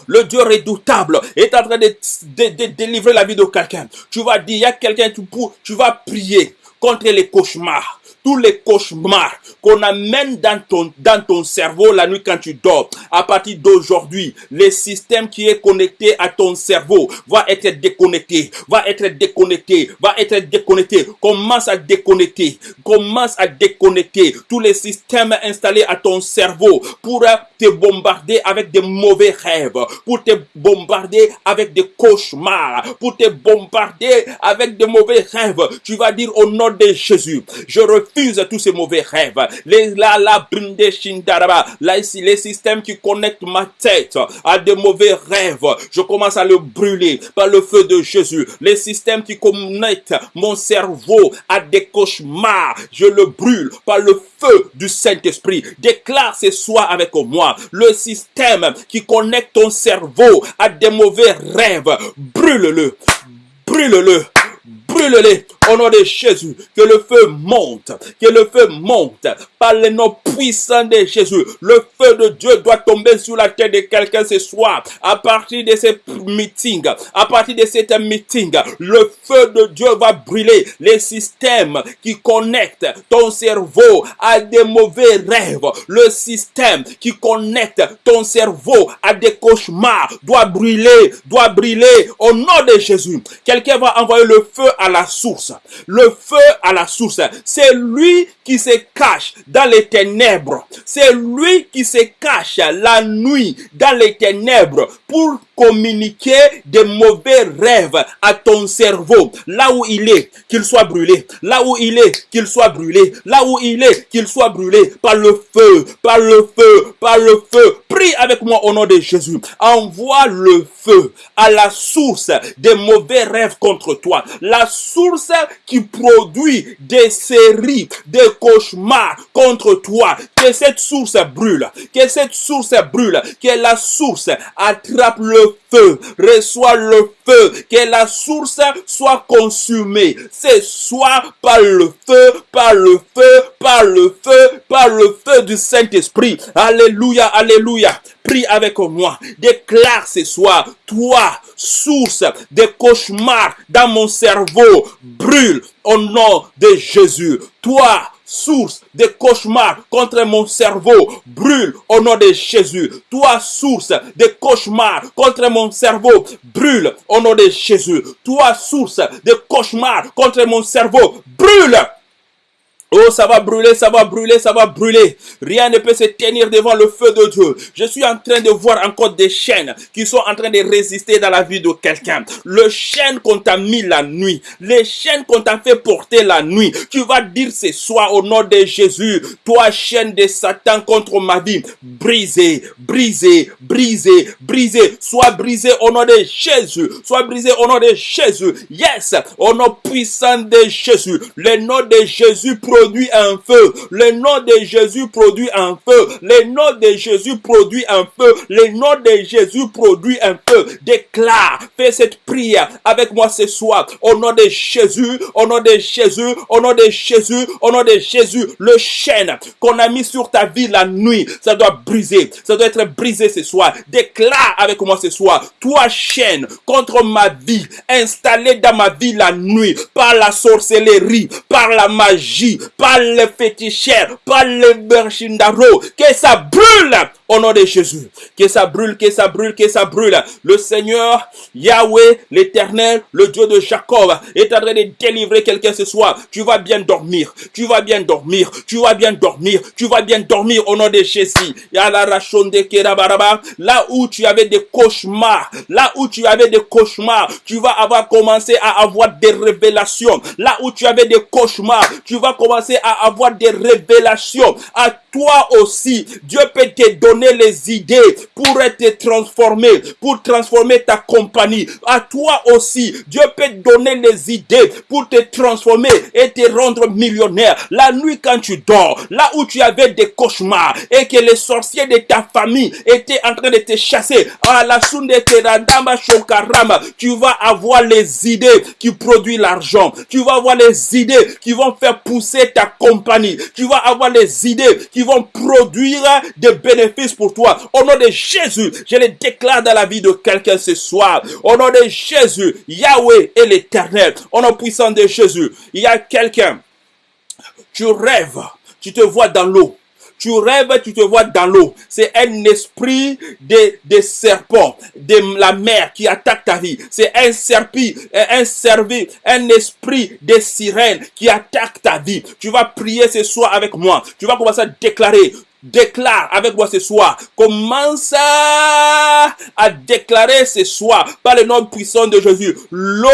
le Dieu redoutable est en train de, délivrer la vie de quelqu'un. Tu vas dire, il y a quelqu'un, tu, tu vas prier contre les cauchemars tous les cauchemars qu'on amène dans ton, dans ton cerveau la nuit quand tu dors. À partir d'aujourd'hui, le système qui est connecté à ton cerveau va être déconnecté, va être déconnecté, va être déconnecté. Commence à déconnecter, commence à déconnecter tous les systèmes installés à ton cerveau pour te bombarder avec des mauvais rêves, pour te bombarder avec des cauchemars, pour te bombarder avec des mauvais rêves. Tu vas dire au nom de Jésus, je refuse refuse tous ces mauvais rêves. Les, la, les systèmes qui connectent ma tête à des mauvais rêves, je commence à le brûler par le feu de Jésus. Les systèmes qui connectent mon cerveau à des cauchemars, je le brûle par le feu du Saint-Esprit. Déclare ce soir avec moi le système qui connecte ton cerveau à des mauvais rêves. Brûle-le. Brûle-le brûle-les au nom de Jésus. Que le feu monte, que le feu monte par le nom puissant de Jésus. Le feu de Dieu doit tomber sur la tête de quelqu'un ce soir. À partir de ce meeting, à partir de cet meeting, le feu de Dieu va brûler les systèmes qui connectent ton cerveau à des mauvais rêves. Le système qui connecte ton cerveau à des cauchemars doit brûler, doit brûler au nom de Jésus. Quelqu'un va envoyer le feu à la source. Le feu à la source. C'est lui qui se cache dans les ténèbres. C'est lui qui se cache la nuit dans les ténèbres pour communiquer des mauvais rêves à ton cerveau. Là où il est, qu'il soit brûlé. Là où il est, qu'il soit brûlé. Là où il est, qu'il soit brûlé par le feu, par le feu, par le feu. Prie avec moi au nom de Jésus. Envoie le feu à la source des mauvais rêves contre toi. La source qui produit des séries, des cauchemars contre toi. Que cette source brûle. Que cette source brûle. Que la source attrape le feu. Reçois le feu. Que la source soit consumée. C'est soit par le feu, par le feu, par le feu, par le feu du Saint-Esprit. Alléluia, alléluia. Prie avec moi. Déclare ce soir, toi, source des cauchemars dans mon cerveau, brûle au nom de Jésus. Toi, source de cauchemars contre mon cerveau, brûle au nom de Jésus. Toi, source de cauchemars contre mon cerveau, brûle au nom de Jésus. Toi, source de cauchemars contre mon cerveau, brûle Oh, ça va brûler, ça va brûler, ça va brûler. Rien ne peut se tenir devant le feu de Dieu. Je suis en train de voir encore des chaînes qui sont en train de résister dans la vie de quelqu'un. Le chaîne qu'on t'a mis la nuit, les chaînes qu'on t'a fait porter la nuit. Tu vas dire ce soir au nom de Jésus, toi chaîne de Satan contre ma vie, brisez, brisez, brisez, brisez. Sois brisé au nom de Jésus. Sois brisé au nom de Jésus. Yes, au nom puissant de Jésus. Le nom de Jésus un feu. Le nom de Jésus produit un feu. Le nom de Jésus produit un feu. Le nom de Jésus produit un feu. Déclare, fais cette prière avec moi ce soir. Au nom de Jésus, au nom de Jésus, au nom de Jésus, au nom de Jésus, le chêne qu'on a mis sur ta vie la nuit, ça doit briser. Ça doit être brisé ce soir. Déclare avec moi ce soir, toi chaîne contre ma vie, installée dans ma vie la nuit, par la sorcellerie, par la magie, par le féticheur, par le berchindaro, que ça brûle au nom de Jésus. Que ça brûle, que ça brûle, que ça brûle. Le Seigneur, Yahweh, l'éternel, le Dieu de Jacob, est en train de délivrer quelqu'un ce soir. Tu vas bien dormir. Tu vas bien dormir. Tu vas bien dormir. Tu vas bien dormir au nom de Jésus. Là où tu avais des cauchemars, là où tu avais des cauchemars, tu vas avoir commencé à avoir des révélations. Là où tu avais des cauchemars, tu vas commencer à avoir des révélations. À toi aussi, Dieu peut te donner les idées pour te transformer, pour transformer ta compagnie. À toi aussi, Dieu peut te donner les idées pour te transformer et te rendre millionnaire. La nuit quand tu dors, là où tu avais des cauchemars et que les sorciers de ta famille étaient en train de te chasser, à la sunde teradama shokarama, tu vas avoir les idées qui produisent l'argent. Tu vas avoir les idées qui vont faire pousser ta compagnie. Tu vas avoir les idées qui vont produire des bénéfices pour toi. Au nom de Jésus, je les déclare dans la vie de quelqu'un ce soir. Au nom de Jésus, Yahweh est l'éternel. Au nom puissant de Jésus, il y a quelqu'un. Tu rêves, tu te vois dans l'eau. Tu rêves, tu te vois dans l'eau. C'est un esprit de, de serpent, de la mer qui attaque ta vie. C'est un serpi, un servi, un esprit de sirène qui attaque ta vie. Tu vas prier ce soir avec moi. Tu vas commencer à déclarer déclare avec moi ce soir. Commence à déclarer ce soir par le nom puissant de Jésus. L'eau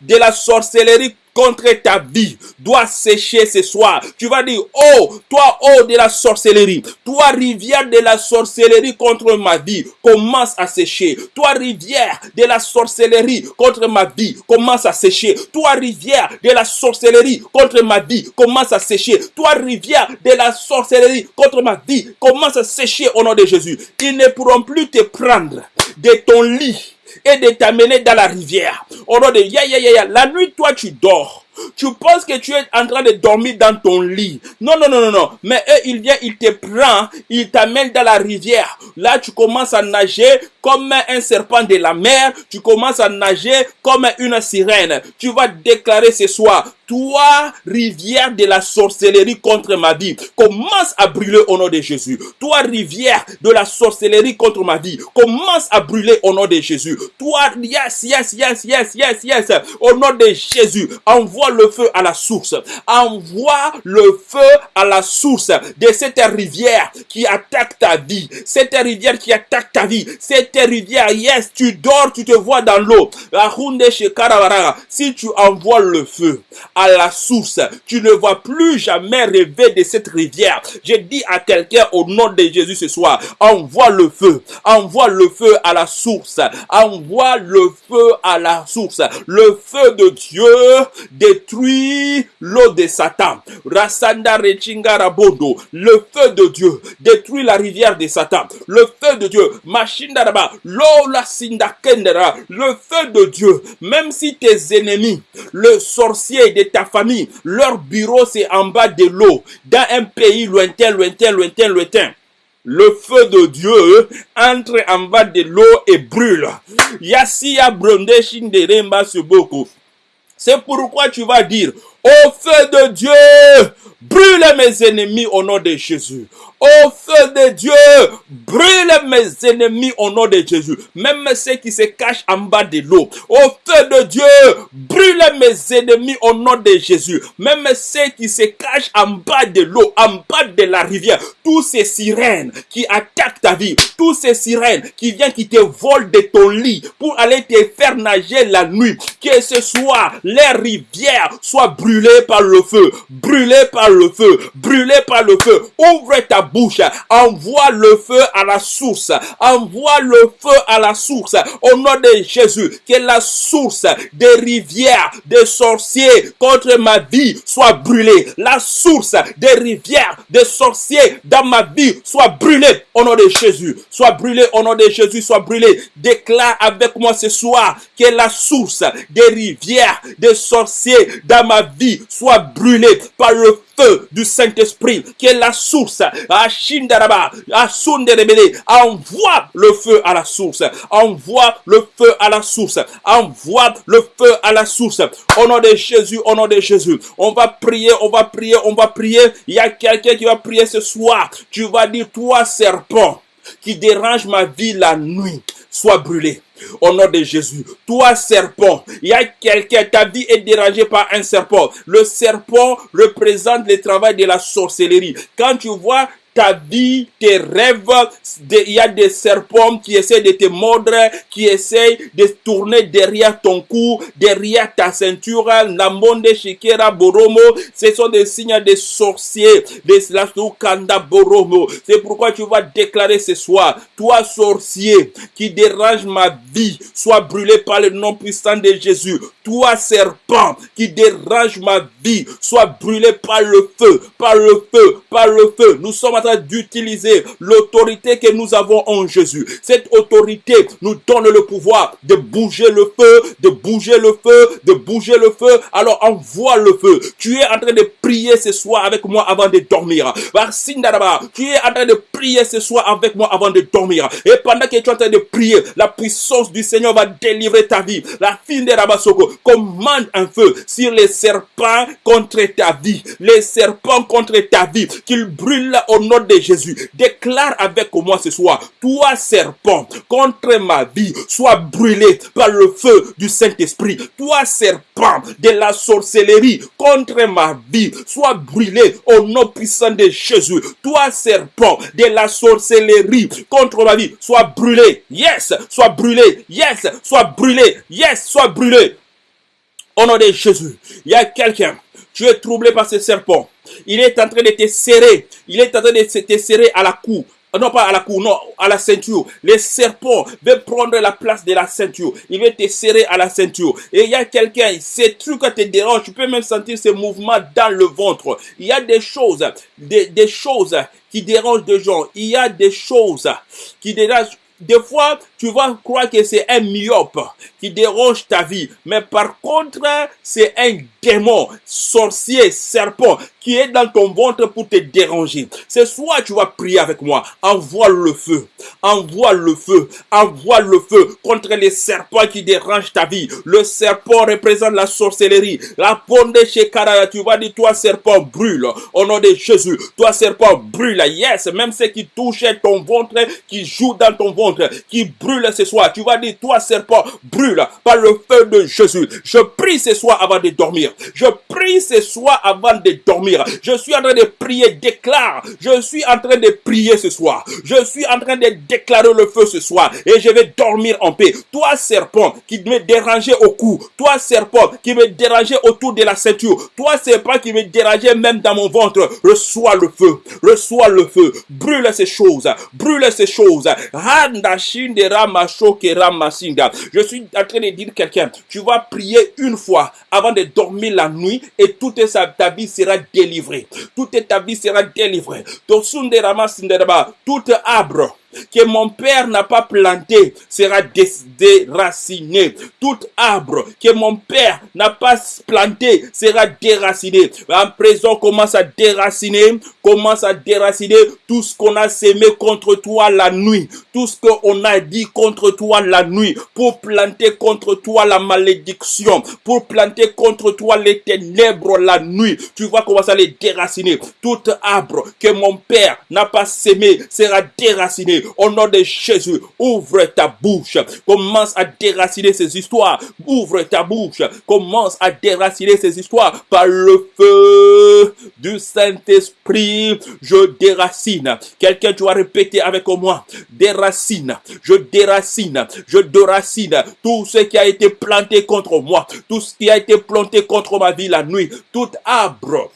de la sorcellerie contre ta vie doit sécher ce soir. Tu vas dire, oh, toi, oh de la sorcellerie, toi, rivière de la sorcellerie contre ma vie, commence à sécher. Toi, rivière de la sorcellerie contre ma vie, commence à sécher. Toi, rivière de la sorcellerie contre ma vie, commence à sécher. Toi, rivière de la sorcellerie contre ma vie, commence à sécher au nom de Jésus. Ils ne pourront plus te prendre de ton lit et de t'amener dans la rivière. Au nom de ya ya ya ya, la nuit toi tu dors. Tu penses que tu es en train de dormir dans ton lit. Non, non, non, non, non. Mais eux, ils viennent, ils te prennent, ils t'amènent dans la rivière. Là, tu commences à nager comme un serpent de la mer. Tu commences à nager comme une sirène. Tu vas déclarer ce soir, Toi, rivière de la sorcellerie contre ma vie, commence à brûler au nom de Jésus. Toi, rivière de la sorcellerie contre ma vie, commence à brûler au nom de Jésus. Toi, yes, yes, yes, yes, yes, yes, au nom de Jésus, envoie le feu à la source. Envoie le feu à la source de cette rivière qui attaque ta vie. Cette rivière qui attaque ta vie. Cette rivière, yes, tu dors, tu te vois dans l'eau. Si tu envoies le feu à la source, tu ne vas plus jamais rêver de cette rivière. Je dis à quelqu'un au nom de Jésus ce soir, envoie le feu, envoie le feu à la source, envoie le feu à la source. Le feu de Dieu détruit l'eau de Satan. Rasanda Rabondo, le feu de Dieu détruit la rivière de Satan. Le feu de Dieu, Machindaraba, l'eau la Sindakendera, le feu de Dieu, même si tes ennemis, le sorcier de ta famille, leur bureau c'est en bas de l'eau, dans un pays lointain, lointain, lointain, lointain. Le feu de Dieu entre en bas de l'eau et brûle. Yasiya Bronde Shinderemba Suboko. C'est pourquoi tu vas dire, au feu de Dieu, brûle mes ennemis au nom de Jésus. Au feu de Dieu, brûle mes ennemis au nom de Jésus. Même ceux qui se cachent en bas de l'eau. Au feu de Dieu, brûle mes ennemis au nom de Jésus. Même ceux qui se cachent en bas de l'eau, en bas de la rivière. Tous ces sirènes qui attaquent ta vie. Tous ces sirènes qui viennent, qui te volent de ton lit pour aller te faire nager la nuit. Que ce soit les rivières soient brûlées par le feu. Brûlées par le feu. Brûlées par le feu. Ouvre ta bouche, envoie le feu à la source, envoie le feu à la source, au nom de Jésus, que la source des rivières, des sorciers contre ma vie soit brûlée, la source des rivières, des sorciers dans ma vie soit brûlée, au nom de Jésus, soit brûlée, au nom de Jésus, soit brûlée, déclare avec moi ce soir que la source des rivières, des sorciers dans ma vie soit brûlée par le du Saint-Esprit, qui est la source. Shindaraba, envoie le feu à la source. Envoie le feu à la source. Envoie le feu à la source. Au nom de Jésus, au nom de Jésus. On va prier, on va prier, on va prier. Il y a quelqu'un qui va prier ce soir. Tu vas dire, toi serpent qui dérange ma vie la nuit, sois brûlé. Au nom de Jésus. Toi, serpent, il y a quelqu'un, ta vie est dérangée par un serpent. Le serpent représente le travail de la sorcellerie. Quand tu vois ta vie, tes rêves, il y a des serpents qui essaient de te mordre, qui essayent de tourner derrière ton cou, derrière ta ceinture, Namonde Shikera Boromo, ce sont des signes de sorciers, des Kanda Boromo. C'est pourquoi tu vas déclarer ce soir, toi sorcier qui dérange ma vie, sois brûlé par le nom puissant de Jésus. Toi serpent qui dérange ma vie, sois brûlé par le feu, par le feu, par le feu. Nous sommes d'utiliser l'autorité que nous avons en Jésus. Cette autorité nous donne le pouvoir de bouger le feu, de bouger le feu, de bouger le feu. Alors envoie le feu. Tu es en train de prier ce soir avec moi avant de dormir. Tu es en train de prier ce soir avec moi avant de dormir. Et pendant que tu es en train de prier, la puissance du Seigneur va délivrer ta vie. La fin de Rabasoko commande un feu sur les serpents contre ta vie. Les serpents contre ta vie. Qu'ils brûlent au nom de Jésus, déclare avec moi ce soir, toi serpent, contre ma vie, sois brûlé par le feu du Saint-Esprit. Toi serpent de la sorcellerie, contre ma vie, sois brûlé au nom puissant de Jésus. Toi serpent de la sorcellerie, contre ma vie, sois brûlé. Yes, sois brûlé. Yes, sois brûlé. Yes, sois brûlé. Au nom de Jésus, il y a quelqu'un, tu es troublé par ce serpent. Il est en train de te serrer. Il est en train de te serrer à la cou. Non, pas à la cou, non, à la ceinture. Les serpents veulent prendre la place de la ceinture. Il veut te serrer à la ceinture. Et il y a quelqu'un, ces trucs te dérangent. Tu peux même sentir ces mouvements dans le ventre. Il y a des choses, des, des choses qui dérangent des gens. Il y a des choses qui dérangent des fois, tu vas croire que c'est un myope qui dérange ta vie. Mais par contre, c'est un démon, sorcier, serpent qui est dans ton ventre pour te déranger. Ce soir, tu vas prier avec moi. Envoie le feu. Envoie le feu. Envoie le feu contre les serpents qui dérangent ta vie. Le serpent représente la sorcellerie. La ponde chez Karaya, tu vas dire, toi serpent brûle. Au nom de Jésus, toi serpent brûle. Yes, même ceux qui touchent ton ventre, qui jouent dans ton ventre, qui brûlent ce soir. Tu vas dire, toi serpent brûle par le feu de Jésus. Je prie ce soir avant de dormir. Je prie ce soir avant de dormir. Je suis en train de prier, déclare. Je suis en train de prier ce soir. Je suis en train de déclarer le feu ce soir. Et je vais dormir en paix. Toi serpent qui me dérangeait au cou. Toi serpent qui me dérangeait autour de la ceinture. Toi serpent qui me dérangeait même dans mon ventre. Reçois le feu. Reçois le feu. Brûle ces choses. Brûle ces choses. Je suis en train de dire quelqu'un, tu vas prier une fois avant de dormir la nuit et toute ta vie sera délivrée. Toute ta vie sera délivrée. Tout arbre que mon père n'a pas planté sera déraciné. Tout arbre que mon père n'a pas planté sera déraciné. En présent, commence à déraciner, commence à déraciner tout ce qu'on a sémé contre toi la nuit, tout ce qu'on a dit contre toi la nuit, pour planter contre toi la malédiction, pour planter contre toi les ténèbres la nuit. Tu vas commencer à les déraciner. Tout arbre que mon père n'a pas sémé sera déraciné au nom de Jésus, ouvre ta bouche. Commence à déraciner ces histoires. Ouvre ta bouche. Commence à déraciner ces histoires par le feu du Saint-Esprit. Je déracine. Quelqu'un, tu vas répéter avec moi. Déracine. Je déracine. Je déracine tout ce qui a été planté contre moi. Tout ce qui a été planté contre ma vie la nuit. Tout arbre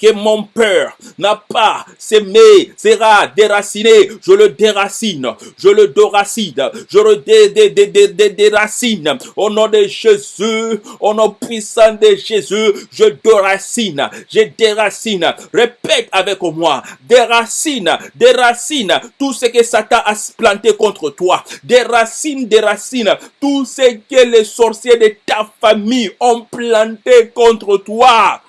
que mon père n'a pas semé sera déraciné. Je le déracine. Je le déracine. Je le dé, déracine. Au nom de Jésus, au nom puissant de Jésus, je déracine. Je déracine. Répète avec moi. Déracine. Déracine. Tout ce que Satan a planté contre toi. Déracine, déracine. Tout ce que les sorciers de ta famille ont planté contre toi.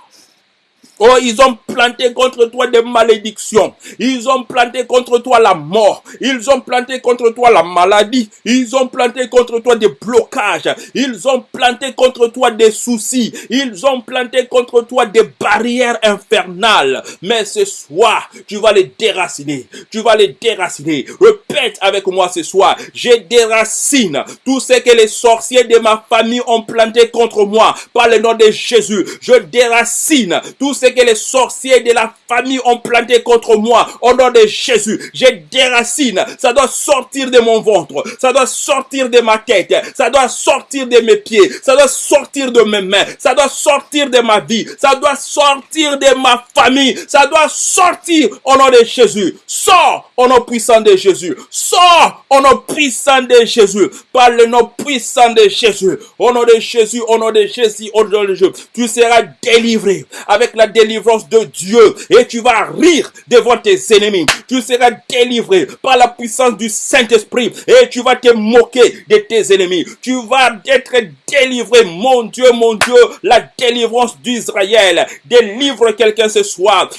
Oh, ils ont planté contre toi des malédictions. Ils ont planté contre toi la mort. Ils ont planté contre toi la maladie. Ils ont planté contre toi des blocages. Ils ont planté contre toi des soucis. Ils ont planté contre toi des barrières infernales. Mais ce soir, tu vas les déraciner. Tu vas les déraciner. Répète avec moi ce soir. Je déracine tout ce que les sorciers de ma famille ont planté contre moi. Par le nom de Jésus. Je déracine tout ce que les sorciers de la famille ont planté contre moi. Au nom de Jésus, je déracine. Ça doit sortir de mon ventre. Ça doit sortir de ma tête. Ça doit sortir de mes pieds. Ça doit sortir de mes mains. Ça doit sortir de ma vie. Ça doit sortir de ma famille. Ça doit sortir au nom de Jésus. Sors au nom puissant de Jésus. Sors au nom puissant de Jésus. Par le nom puissant de Jésus. Au nom de Jésus, au nom de Jésus, au nom de Jésus. Tu seras délivré avec la délivrance de Dieu et tu vas rire devant tes ennemis. Tu seras délivré par la puissance du Saint-Esprit et tu vas te moquer de tes ennemis. Tu vas être délivré, mon Dieu, mon Dieu, la délivrance d'Israël. Délivre quelqu'un ce soir.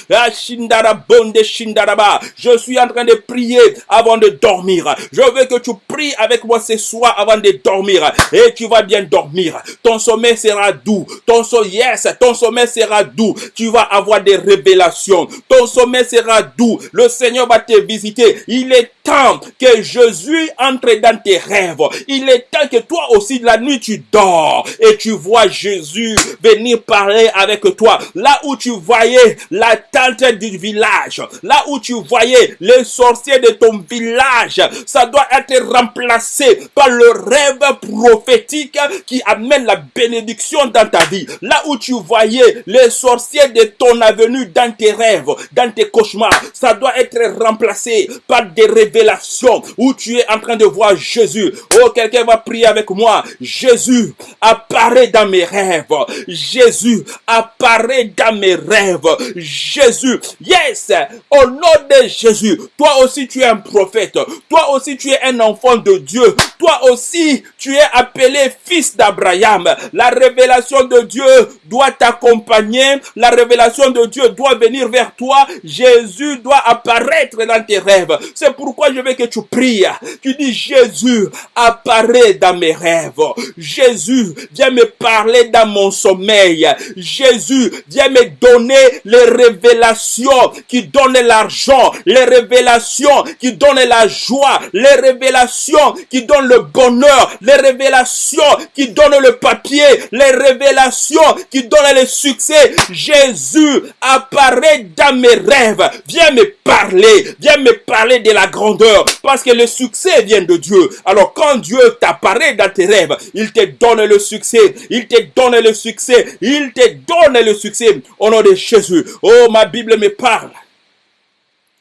Je suis en train de prier avant de dormir. Je veux que tu pries avec moi ce soir avant de dormir et tu vas bien dormir. Ton sommeil sera doux. Ton sommeil, yes, ton sommeil sera doux. Tu vas avoir des révélations. Ton sommeil sera doux. Le Seigneur va te visiter. Il est temps que Jésus entre dans tes rêves. Il est temps que toi aussi la nuit tu dors et tu vois Jésus venir parler avec toi. Là où tu voyais la tante du village, là où tu voyais les sorciers de ton village, ça doit être remplacé par le rêve prophétique qui amène la bénédiction dans ta vie. Là où tu voyais les sorciers de ton avenue dans tes rêves, dans tes cauchemars, ça doit être remplacé par des révélations où tu es en train de voir Jésus. Oh, quelqu'un va prier avec moi. Jésus apparaît dans mes rêves. Jésus apparaît dans mes rêves. Jésus, yes, au nom de Jésus, toi aussi tu es un prophète. Toi aussi tu es un enfant de Dieu. Toi aussi tu es appelé fils d'Abraham. La révélation de Dieu doit t'accompagner. La révélation de Dieu doit venir vers toi, Jésus doit apparaître dans tes rêves. C'est pourquoi je veux que tu pries. Tu dis, Jésus, apparaît dans mes rêves. Jésus, viens me parler dans mon sommeil. Jésus, viens me donner les révélations qui donnent l'argent, les révélations qui donnent la joie, les révélations qui donnent le bonheur, les révélations qui donnent le papier, les révélations qui donnent le succès. Jésus apparaît dans mes rêves. Viens me parler, viens me parler de la grandeur, parce que le succès vient de Dieu. Alors quand Dieu t'apparaît dans tes rêves, il te donne le succès, il te donne le succès, il te donne le succès au nom de Jésus. Oh, ma Bible me parle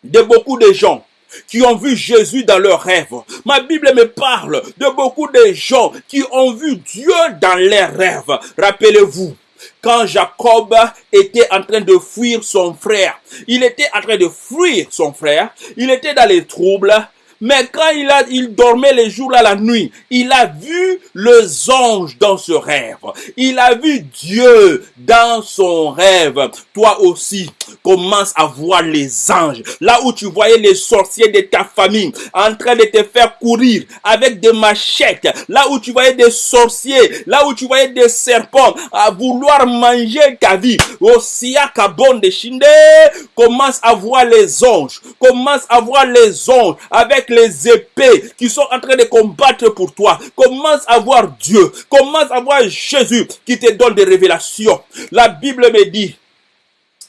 de beaucoup de gens qui ont vu Jésus dans leurs rêves. Ma Bible me parle de beaucoup de gens qui ont vu Dieu dans leurs rêves. Rappelez-vous, quand Jacob était en train de fuir son frère, il était en train de fuir son frère, il était dans les troubles, mais quand il, a, il dormait les jours à la nuit, il a vu les anges dans ce rêve. Il a vu Dieu dans son rêve. Toi aussi, commence à voir les anges. Là où tu voyais les sorciers de ta famille en train de te faire courir avec des machettes. Là où tu voyais des sorciers. Là où tu voyais des serpents à vouloir manger ta vie. Osia Kabon de Shinde. Commence à voir les anges. Commence à voir les anges avec les épées qui sont en train de combattre pour toi. Commence à voir Dieu. Commence à voir Jésus qui te donne des révélations. La Bible me dit,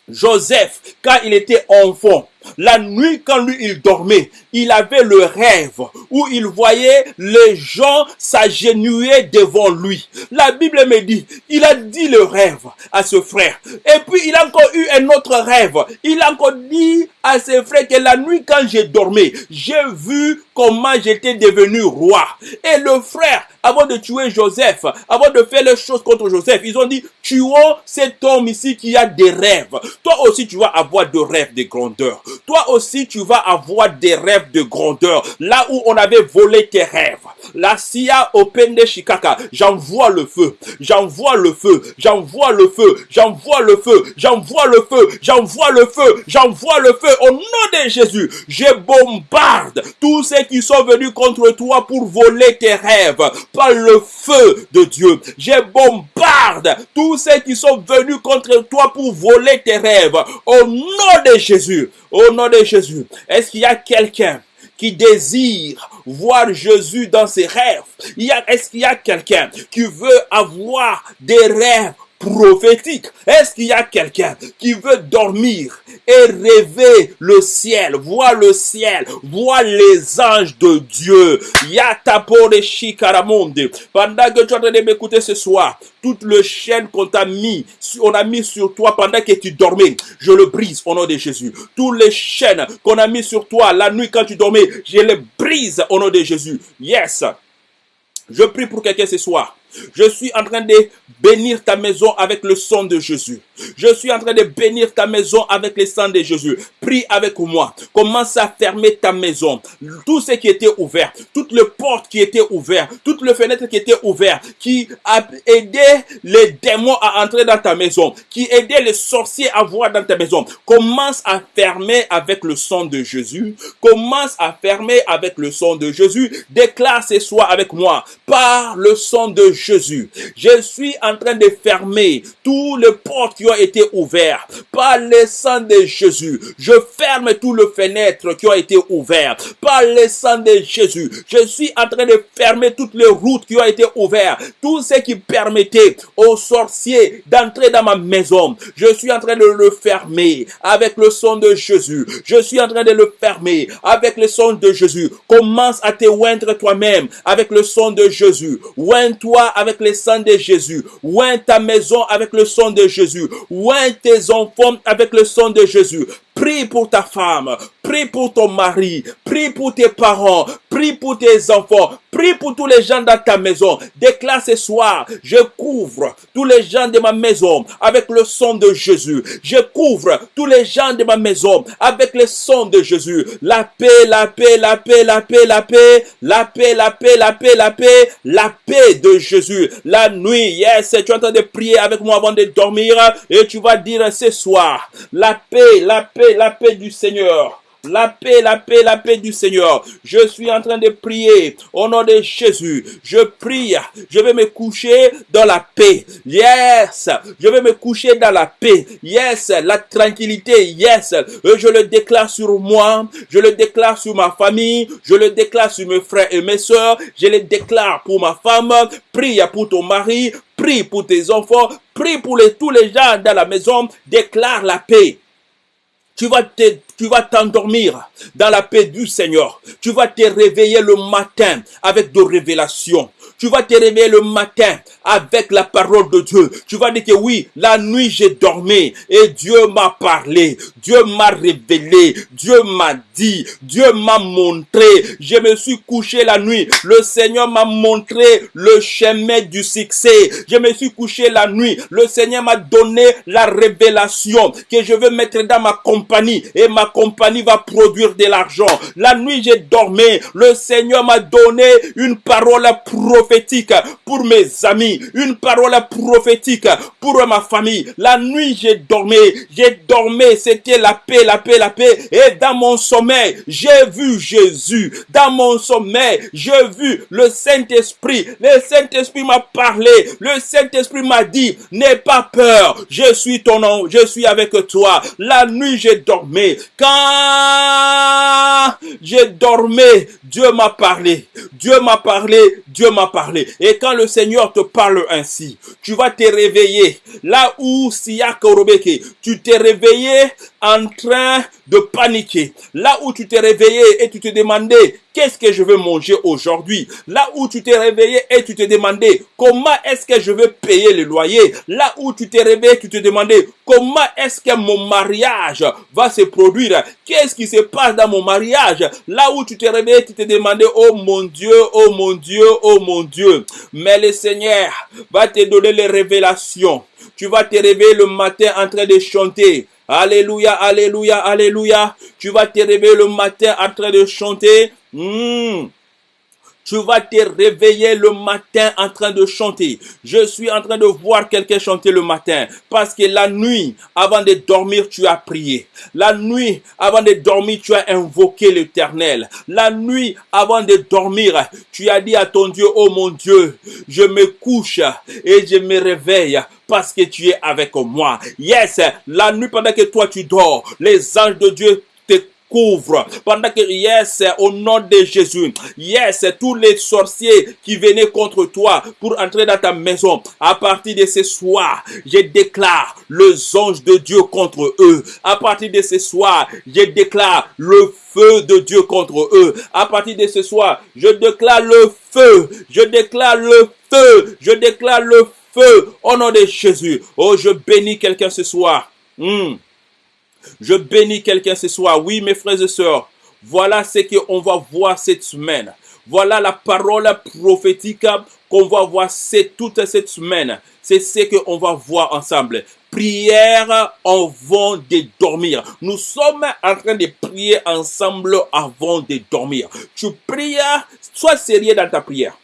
Joseph, quand il était enfant, la nuit, quand lui, il dormait, il avait le rêve où il voyait les gens s'agenouiller devant lui. La Bible me dit, il a dit le rêve à ce frère. Et puis, il a encore eu un autre rêve. Il a encore dit à ses frères que la nuit, quand j'ai dormi, j'ai vu comment j'étais devenu roi. Et le frère, avant de tuer Joseph, avant de faire les choses contre Joseph, ils ont dit, tuons cet homme ici qui a des rêves. Toi aussi, tu vas avoir de rêves de grandeur toi aussi tu vas avoir des rêves de grandeur. Là où on avait volé tes rêves. La Sia Opende Shikaka, j'envoie le feu, j'envoie le feu, j'envoie le feu, j'envoie le feu, j'envoie le feu, j'envoie le feu, j'envoie le feu au nom de Jésus. Je bombarde tous ceux qui sont venus contre toi pour voler tes rêves par le feu de Dieu. Je bombarde tous ceux qui sont venus contre toi pour voler tes rêves au nom de Jésus. Au nom de Jésus, est-ce qu'il y a quelqu'un qui désire voir Jésus dans ses rêves? Est-ce qu'il y a quelqu'un qui veut avoir des rêves prophétique. Est-ce qu'il y a quelqu'un qui veut dormir et rêver le ciel, voir le ciel, voir les anges de Dieu? Yatapore shikaramonde. Pendant que tu es en m'écouter ce soir, toute le chaîne qu'on t'a mis, on a mis sur toi pendant que tu dormais, je le brise au nom de Jésus. Toutes les chaînes qu'on a mis sur toi la nuit quand tu dormais, je les brise au nom de Jésus. Yes. Je prie pour quelqu'un ce soir. Je suis en train de bénir ta maison avec le sang de Jésus. Je suis en train de bénir ta maison avec le sang de Jésus. Prie avec moi. Commence à fermer ta maison. Tout ce qui était ouvert, toutes les portes qui étaient ouvertes, toutes les fenêtres qui étaient ouvertes, qui a aidé les démons à entrer dans ta maison, qui aidait les sorciers à voir dans ta maison. Commence à fermer avec le sang de Jésus. Commence à fermer avec le sang de Jésus. Déclare ce soir avec moi par le sang de Jésus. Je suis en train de fermer tous les portes qui ont été ouvertes par le sang de Jésus. Je ferme tous les fenêtres qui ont été ouvertes par le sang de Jésus. Je suis en train de fermer toutes les routes qui ont été ouvertes. Tout ce qui permettait aux sorciers d'entrer dans ma maison. Je suis en train de le fermer avec le sang de Jésus. Je suis en train de le fermer avec le sang de Jésus. Commence à te oindre toi-même avec le sang de Jésus. Oins-toi avec le sang de Jésus. Oins ta maison avec le sang de Jésus. Oins tes enfants avec le sang de Jésus Prie pour ta femme, prie pour ton mari, prie pour tes parents, prie pour tes enfants, prie pour tous les gens dans ta maison. Déclare ce soir, je couvre tous les gens de ma maison avec le sang de Jésus. Je couvre tous les gens de ma maison avec le sang de Jésus. La paix, la paix, la paix, la paix, la paix, la paix, la paix, la paix, la paix, la paix de Jésus. La nuit, yes, tu es en train de prier avec moi avant de dormir et tu vas dire ce soir, la paix, la paix, la paix du Seigneur. La paix, la paix, la paix du Seigneur. Je suis en train de prier au nom de Jésus. Je prie. Je vais me coucher dans la paix. Yes. Je vais me coucher dans la paix. Yes. La tranquillité. Yes. Je le déclare sur moi. Je le déclare sur ma famille. Je le déclare sur mes frères et mes soeurs. Je le déclare pour ma femme. Prie pour ton mari. Prie pour tes enfants. Prie pour les, tous les gens dans la maison. Déclare la paix. Tu vas t'endormir dans la paix du Seigneur. Tu vas te réveiller le matin avec de révélations. Tu vas te réveiller le matin avec la parole de Dieu. Tu vas dire que oui, la nuit j'ai dormi et Dieu m'a parlé. Dieu m'a révélé. Dieu m'a dit. Dieu m'a montré. Je me suis couché la nuit. Le Seigneur m'a montré le chemin du succès. Je me suis couché la nuit. Le Seigneur m'a donné la révélation que je veux mettre dans ma compagnie et ma compagnie va produire de l'argent. La nuit j'ai dormi. Le Seigneur m'a donné une parole prophétique prophétique pour mes amis, une parole prophétique pour ma famille. La nuit, j'ai dormi, j'ai dormi, c'était la paix, la paix, la paix. Et dans mon sommeil, j'ai vu Jésus. Dans mon sommeil, j'ai vu le Saint-Esprit. Le Saint-Esprit m'a parlé. Le Saint-Esprit m'a dit, n'aie pas peur. Je suis ton nom, je suis avec toi. La nuit, j'ai dormi. Quand j'ai dormi, Dieu m'a parlé. Dieu m'a parlé. Dieu m'a parlé. Et quand le Seigneur te parle ainsi, tu vas te réveiller. Là où Siyakorobeke, tu t'es réveillé en train de paniquer. Là où tu t'es réveillé et tu te demandais qu'est-ce que je veux manger aujourd'hui? Là où tu t'es réveillé et tu te demandais comment est-ce que je vais payer le loyer? Là où tu t'es réveillé, tu te demandais comment est-ce que mon mariage va se produire? Qu'est-ce qui se passe dans mon mariage? Là où tu t'es réveillé, tu te demandais oh mon Dieu, oh mon Dieu, oh mon Dieu. Mais le Seigneur va te donner les révélations. Tu vas te réveiller le matin en train de chanter. Alléluia, alléluia, alléluia. Tu vas te réveiller le matin en train de chanter. Hmm. Tu vas te réveiller le matin en train de chanter. Je suis en train de voir quelqu'un chanter le matin. Parce que la nuit, avant de dormir, tu as prié. La nuit, avant de dormir, tu as invoqué l'éternel. La nuit, avant de dormir, tu as dit à ton Dieu, oh mon Dieu, je me couche et je me réveille parce que tu es avec moi. Yes, la nuit pendant que toi tu dors, les anges de Dieu couvre. Pendant que, yes, au nom de Jésus, yes, tous les sorciers qui venaient contre toi pour entrer dans ta maison, à partir de ce soir, je déclare le ange de Dieu contre eux. À partir de ce soir, je déclare le feu de Dieu contre eux. À partir de ce soir, je déclare le feu. Je déclare le feu. Je déclare le feu au nom de Jésus. Oh, je bénis quelqu'un ce soir. Hmm. Je bénis quelqu'un ce soir. Oui, mes frères et sœurs, voilà ce qu'on va voir cette semaine. Voilà la parole prophétique qu'on va voir toute cette semaine. C'est ce qu'on va voir ensemble. Prière avant de dormir. Nous sommes en train de prier ensemble avant de dormir. Tu pries, sois sérieux dans ta prière.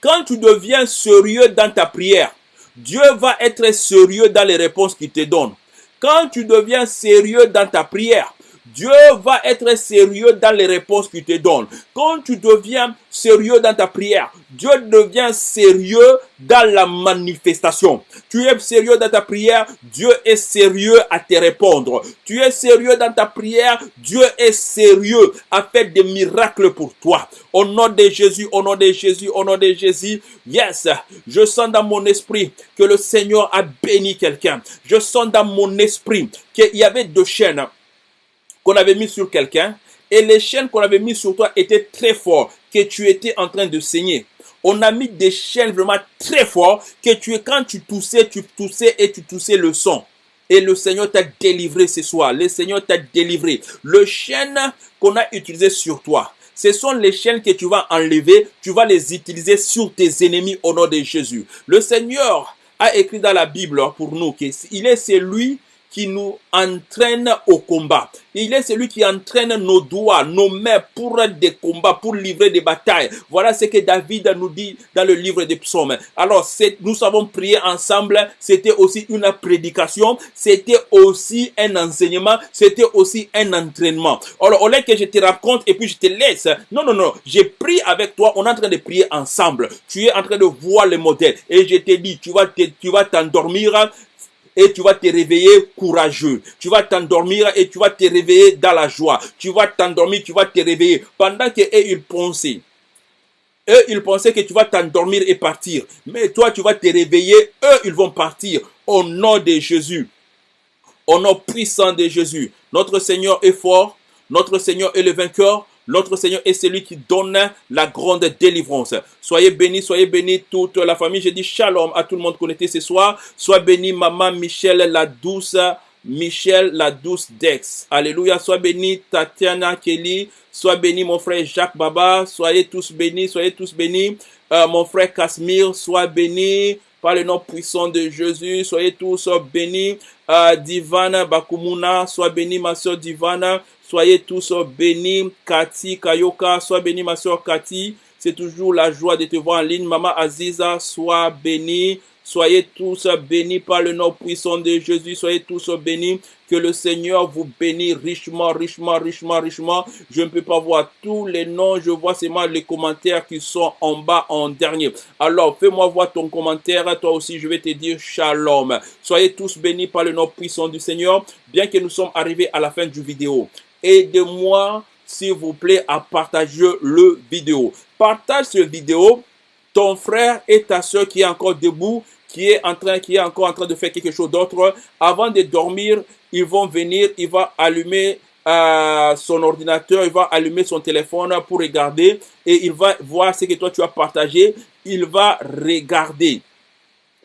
Quand tu deviens sérieux dans ta prière, Dieu va être sérieux dans les réponses qu'il te donne. Quand tu deviens sérieux dans ta prière, Dieu va être sérieux dans les réponses qu'il te donne. Quand tu deviens sérieux dans ta prière, Dieu devient sérieux dans la manifestation. Tu es sérieux dans ta prière, Dieu est sérieux à te répondre. Tu es sérieux dans ta prière, Dieu est sérieux à faire des miracles pour toi. Au nom de Jésus, au nom de Jésus, au nom de Jésus, yes, je sens dans mon esprit que le Seigneur a béni quelqu'un. Je sens dans mon esprit qu'il y avait deux chaînes qu'on avait mis sur quelqu'un et les chaînes qu'on avait mis sur toi étaient très fortes, que tu étais en train de saigner. On a mis des chaînes vraiment très fortes que tu quand tu toussais, tu toussais et tu toussais le son. et le Seigneur t'a délivré ce soir. Le Seigneur t'a délivré. Le chaîne qu'on a utilisé sur toi, ce sont les chaînes que tu vas enlever, tu vas les utiliser sur tes ennemis au nom de Jésus. Le Seigneur a écrit dans la Bible pour nous qu'il est celui qui nous entraîne au combat. Il est celui qui entraîne nos doigts, nos mains pour des combats, pour livrer des batailles. Voilà ce que David nous dit dans le livre des psaumes. Alors, nous avons prié ensemble. C'était aussi une prédication. C'était aussi un enseignement. C'était aussi un entraînement. Alors, au lieu que je te raconte et puis je te laisse. Non, non, non. J'ai prié avec toi. On est en train de prier ensemble. Tu es en train de voir le modèle. Et je tu vas, tu vas t'endormir et tu vas te réveiller courageux. Tu vas t'endormir et tu vas te réveiller dans la joie. Tu vas t'endormir, tu vas te réveiller. Pendant que eux, ils pensaient. Eux, ils pensaient que tu vas t'endormir et partir. Mais toi, tu vas te réveiller. Eux, ils vont partir. Au nom de Jésus. Au nom puissant de Jésus. Notre Seigneur est fort. Notre Seigneur est le vainqueur. Notre Seigneur est celui qui donne la grande délivrance. Soyez bénis, soyez bénis toute la famille. Je dis shalom à tout le monde connecté ce soir. Sois béni maman Michel la douce, Michel la douce Dex. Alléluia. Sois béni Tatiana Kelly. Sois béni mon frère Jacques Baba. Soyez tous bénis, soyez tous bénis. Euh, mon frère Casimir, sois béni par le nom puissant de Jésus. Soyez tous bénis. Euh, Divana Bakumuna, sois béni ma soeur Divana. Soyez tous bénis. Cathy, Kayoka, sois béni ma soeur Cathy. C'est toujours la joie de te voir en ligne. Maman Aziza, sois bénie. Soyez tous bénis par le nom puissant de Jésus. Soyez tous bénis. Que le Seigneur vous bénisse richement, richement, richement, richement. Je ne peux pas voir tous les noms. Je vois seulement les commentaires qui sont en bas en dernier. Alors, fais-moi voir ton commentaire. Toi aussi, je vais te dire shalom. Soyez tous bénis par le nom puissant du Seigneur. Bien que nous sommes arrivés à la fin du vidéo. Aide-moi, s'il vous plaît, à partager le vidéo. Partage cette vidéo. Ton frère et ta soeur qui est encore debout, qui est en train, qui est encore en train de faire quelque chose d'autre, avant de dormir, ils vont venir, il va allumer euh, son ordinateur, il va allumer son téléphone pour regarder et il va voir ce que toi tu as partagé. Il va regarder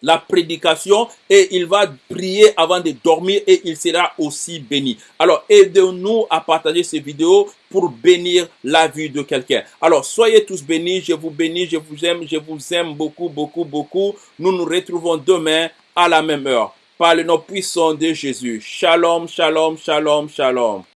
la prédication et il va prier avant de dormir et il sera aussi béni. Alors, aidez-nous à partager ces vidéos pour bénir la vie de quelqu'un. Alors, soyez tous bénis, je vous bénis, je vous aime, je vous aime beaucoup, beaucoup, beaucoup. Nous nous retrouvons demain à la même heure par le nom puissant de Jésus. Shalom, shalom, shalom, shalom.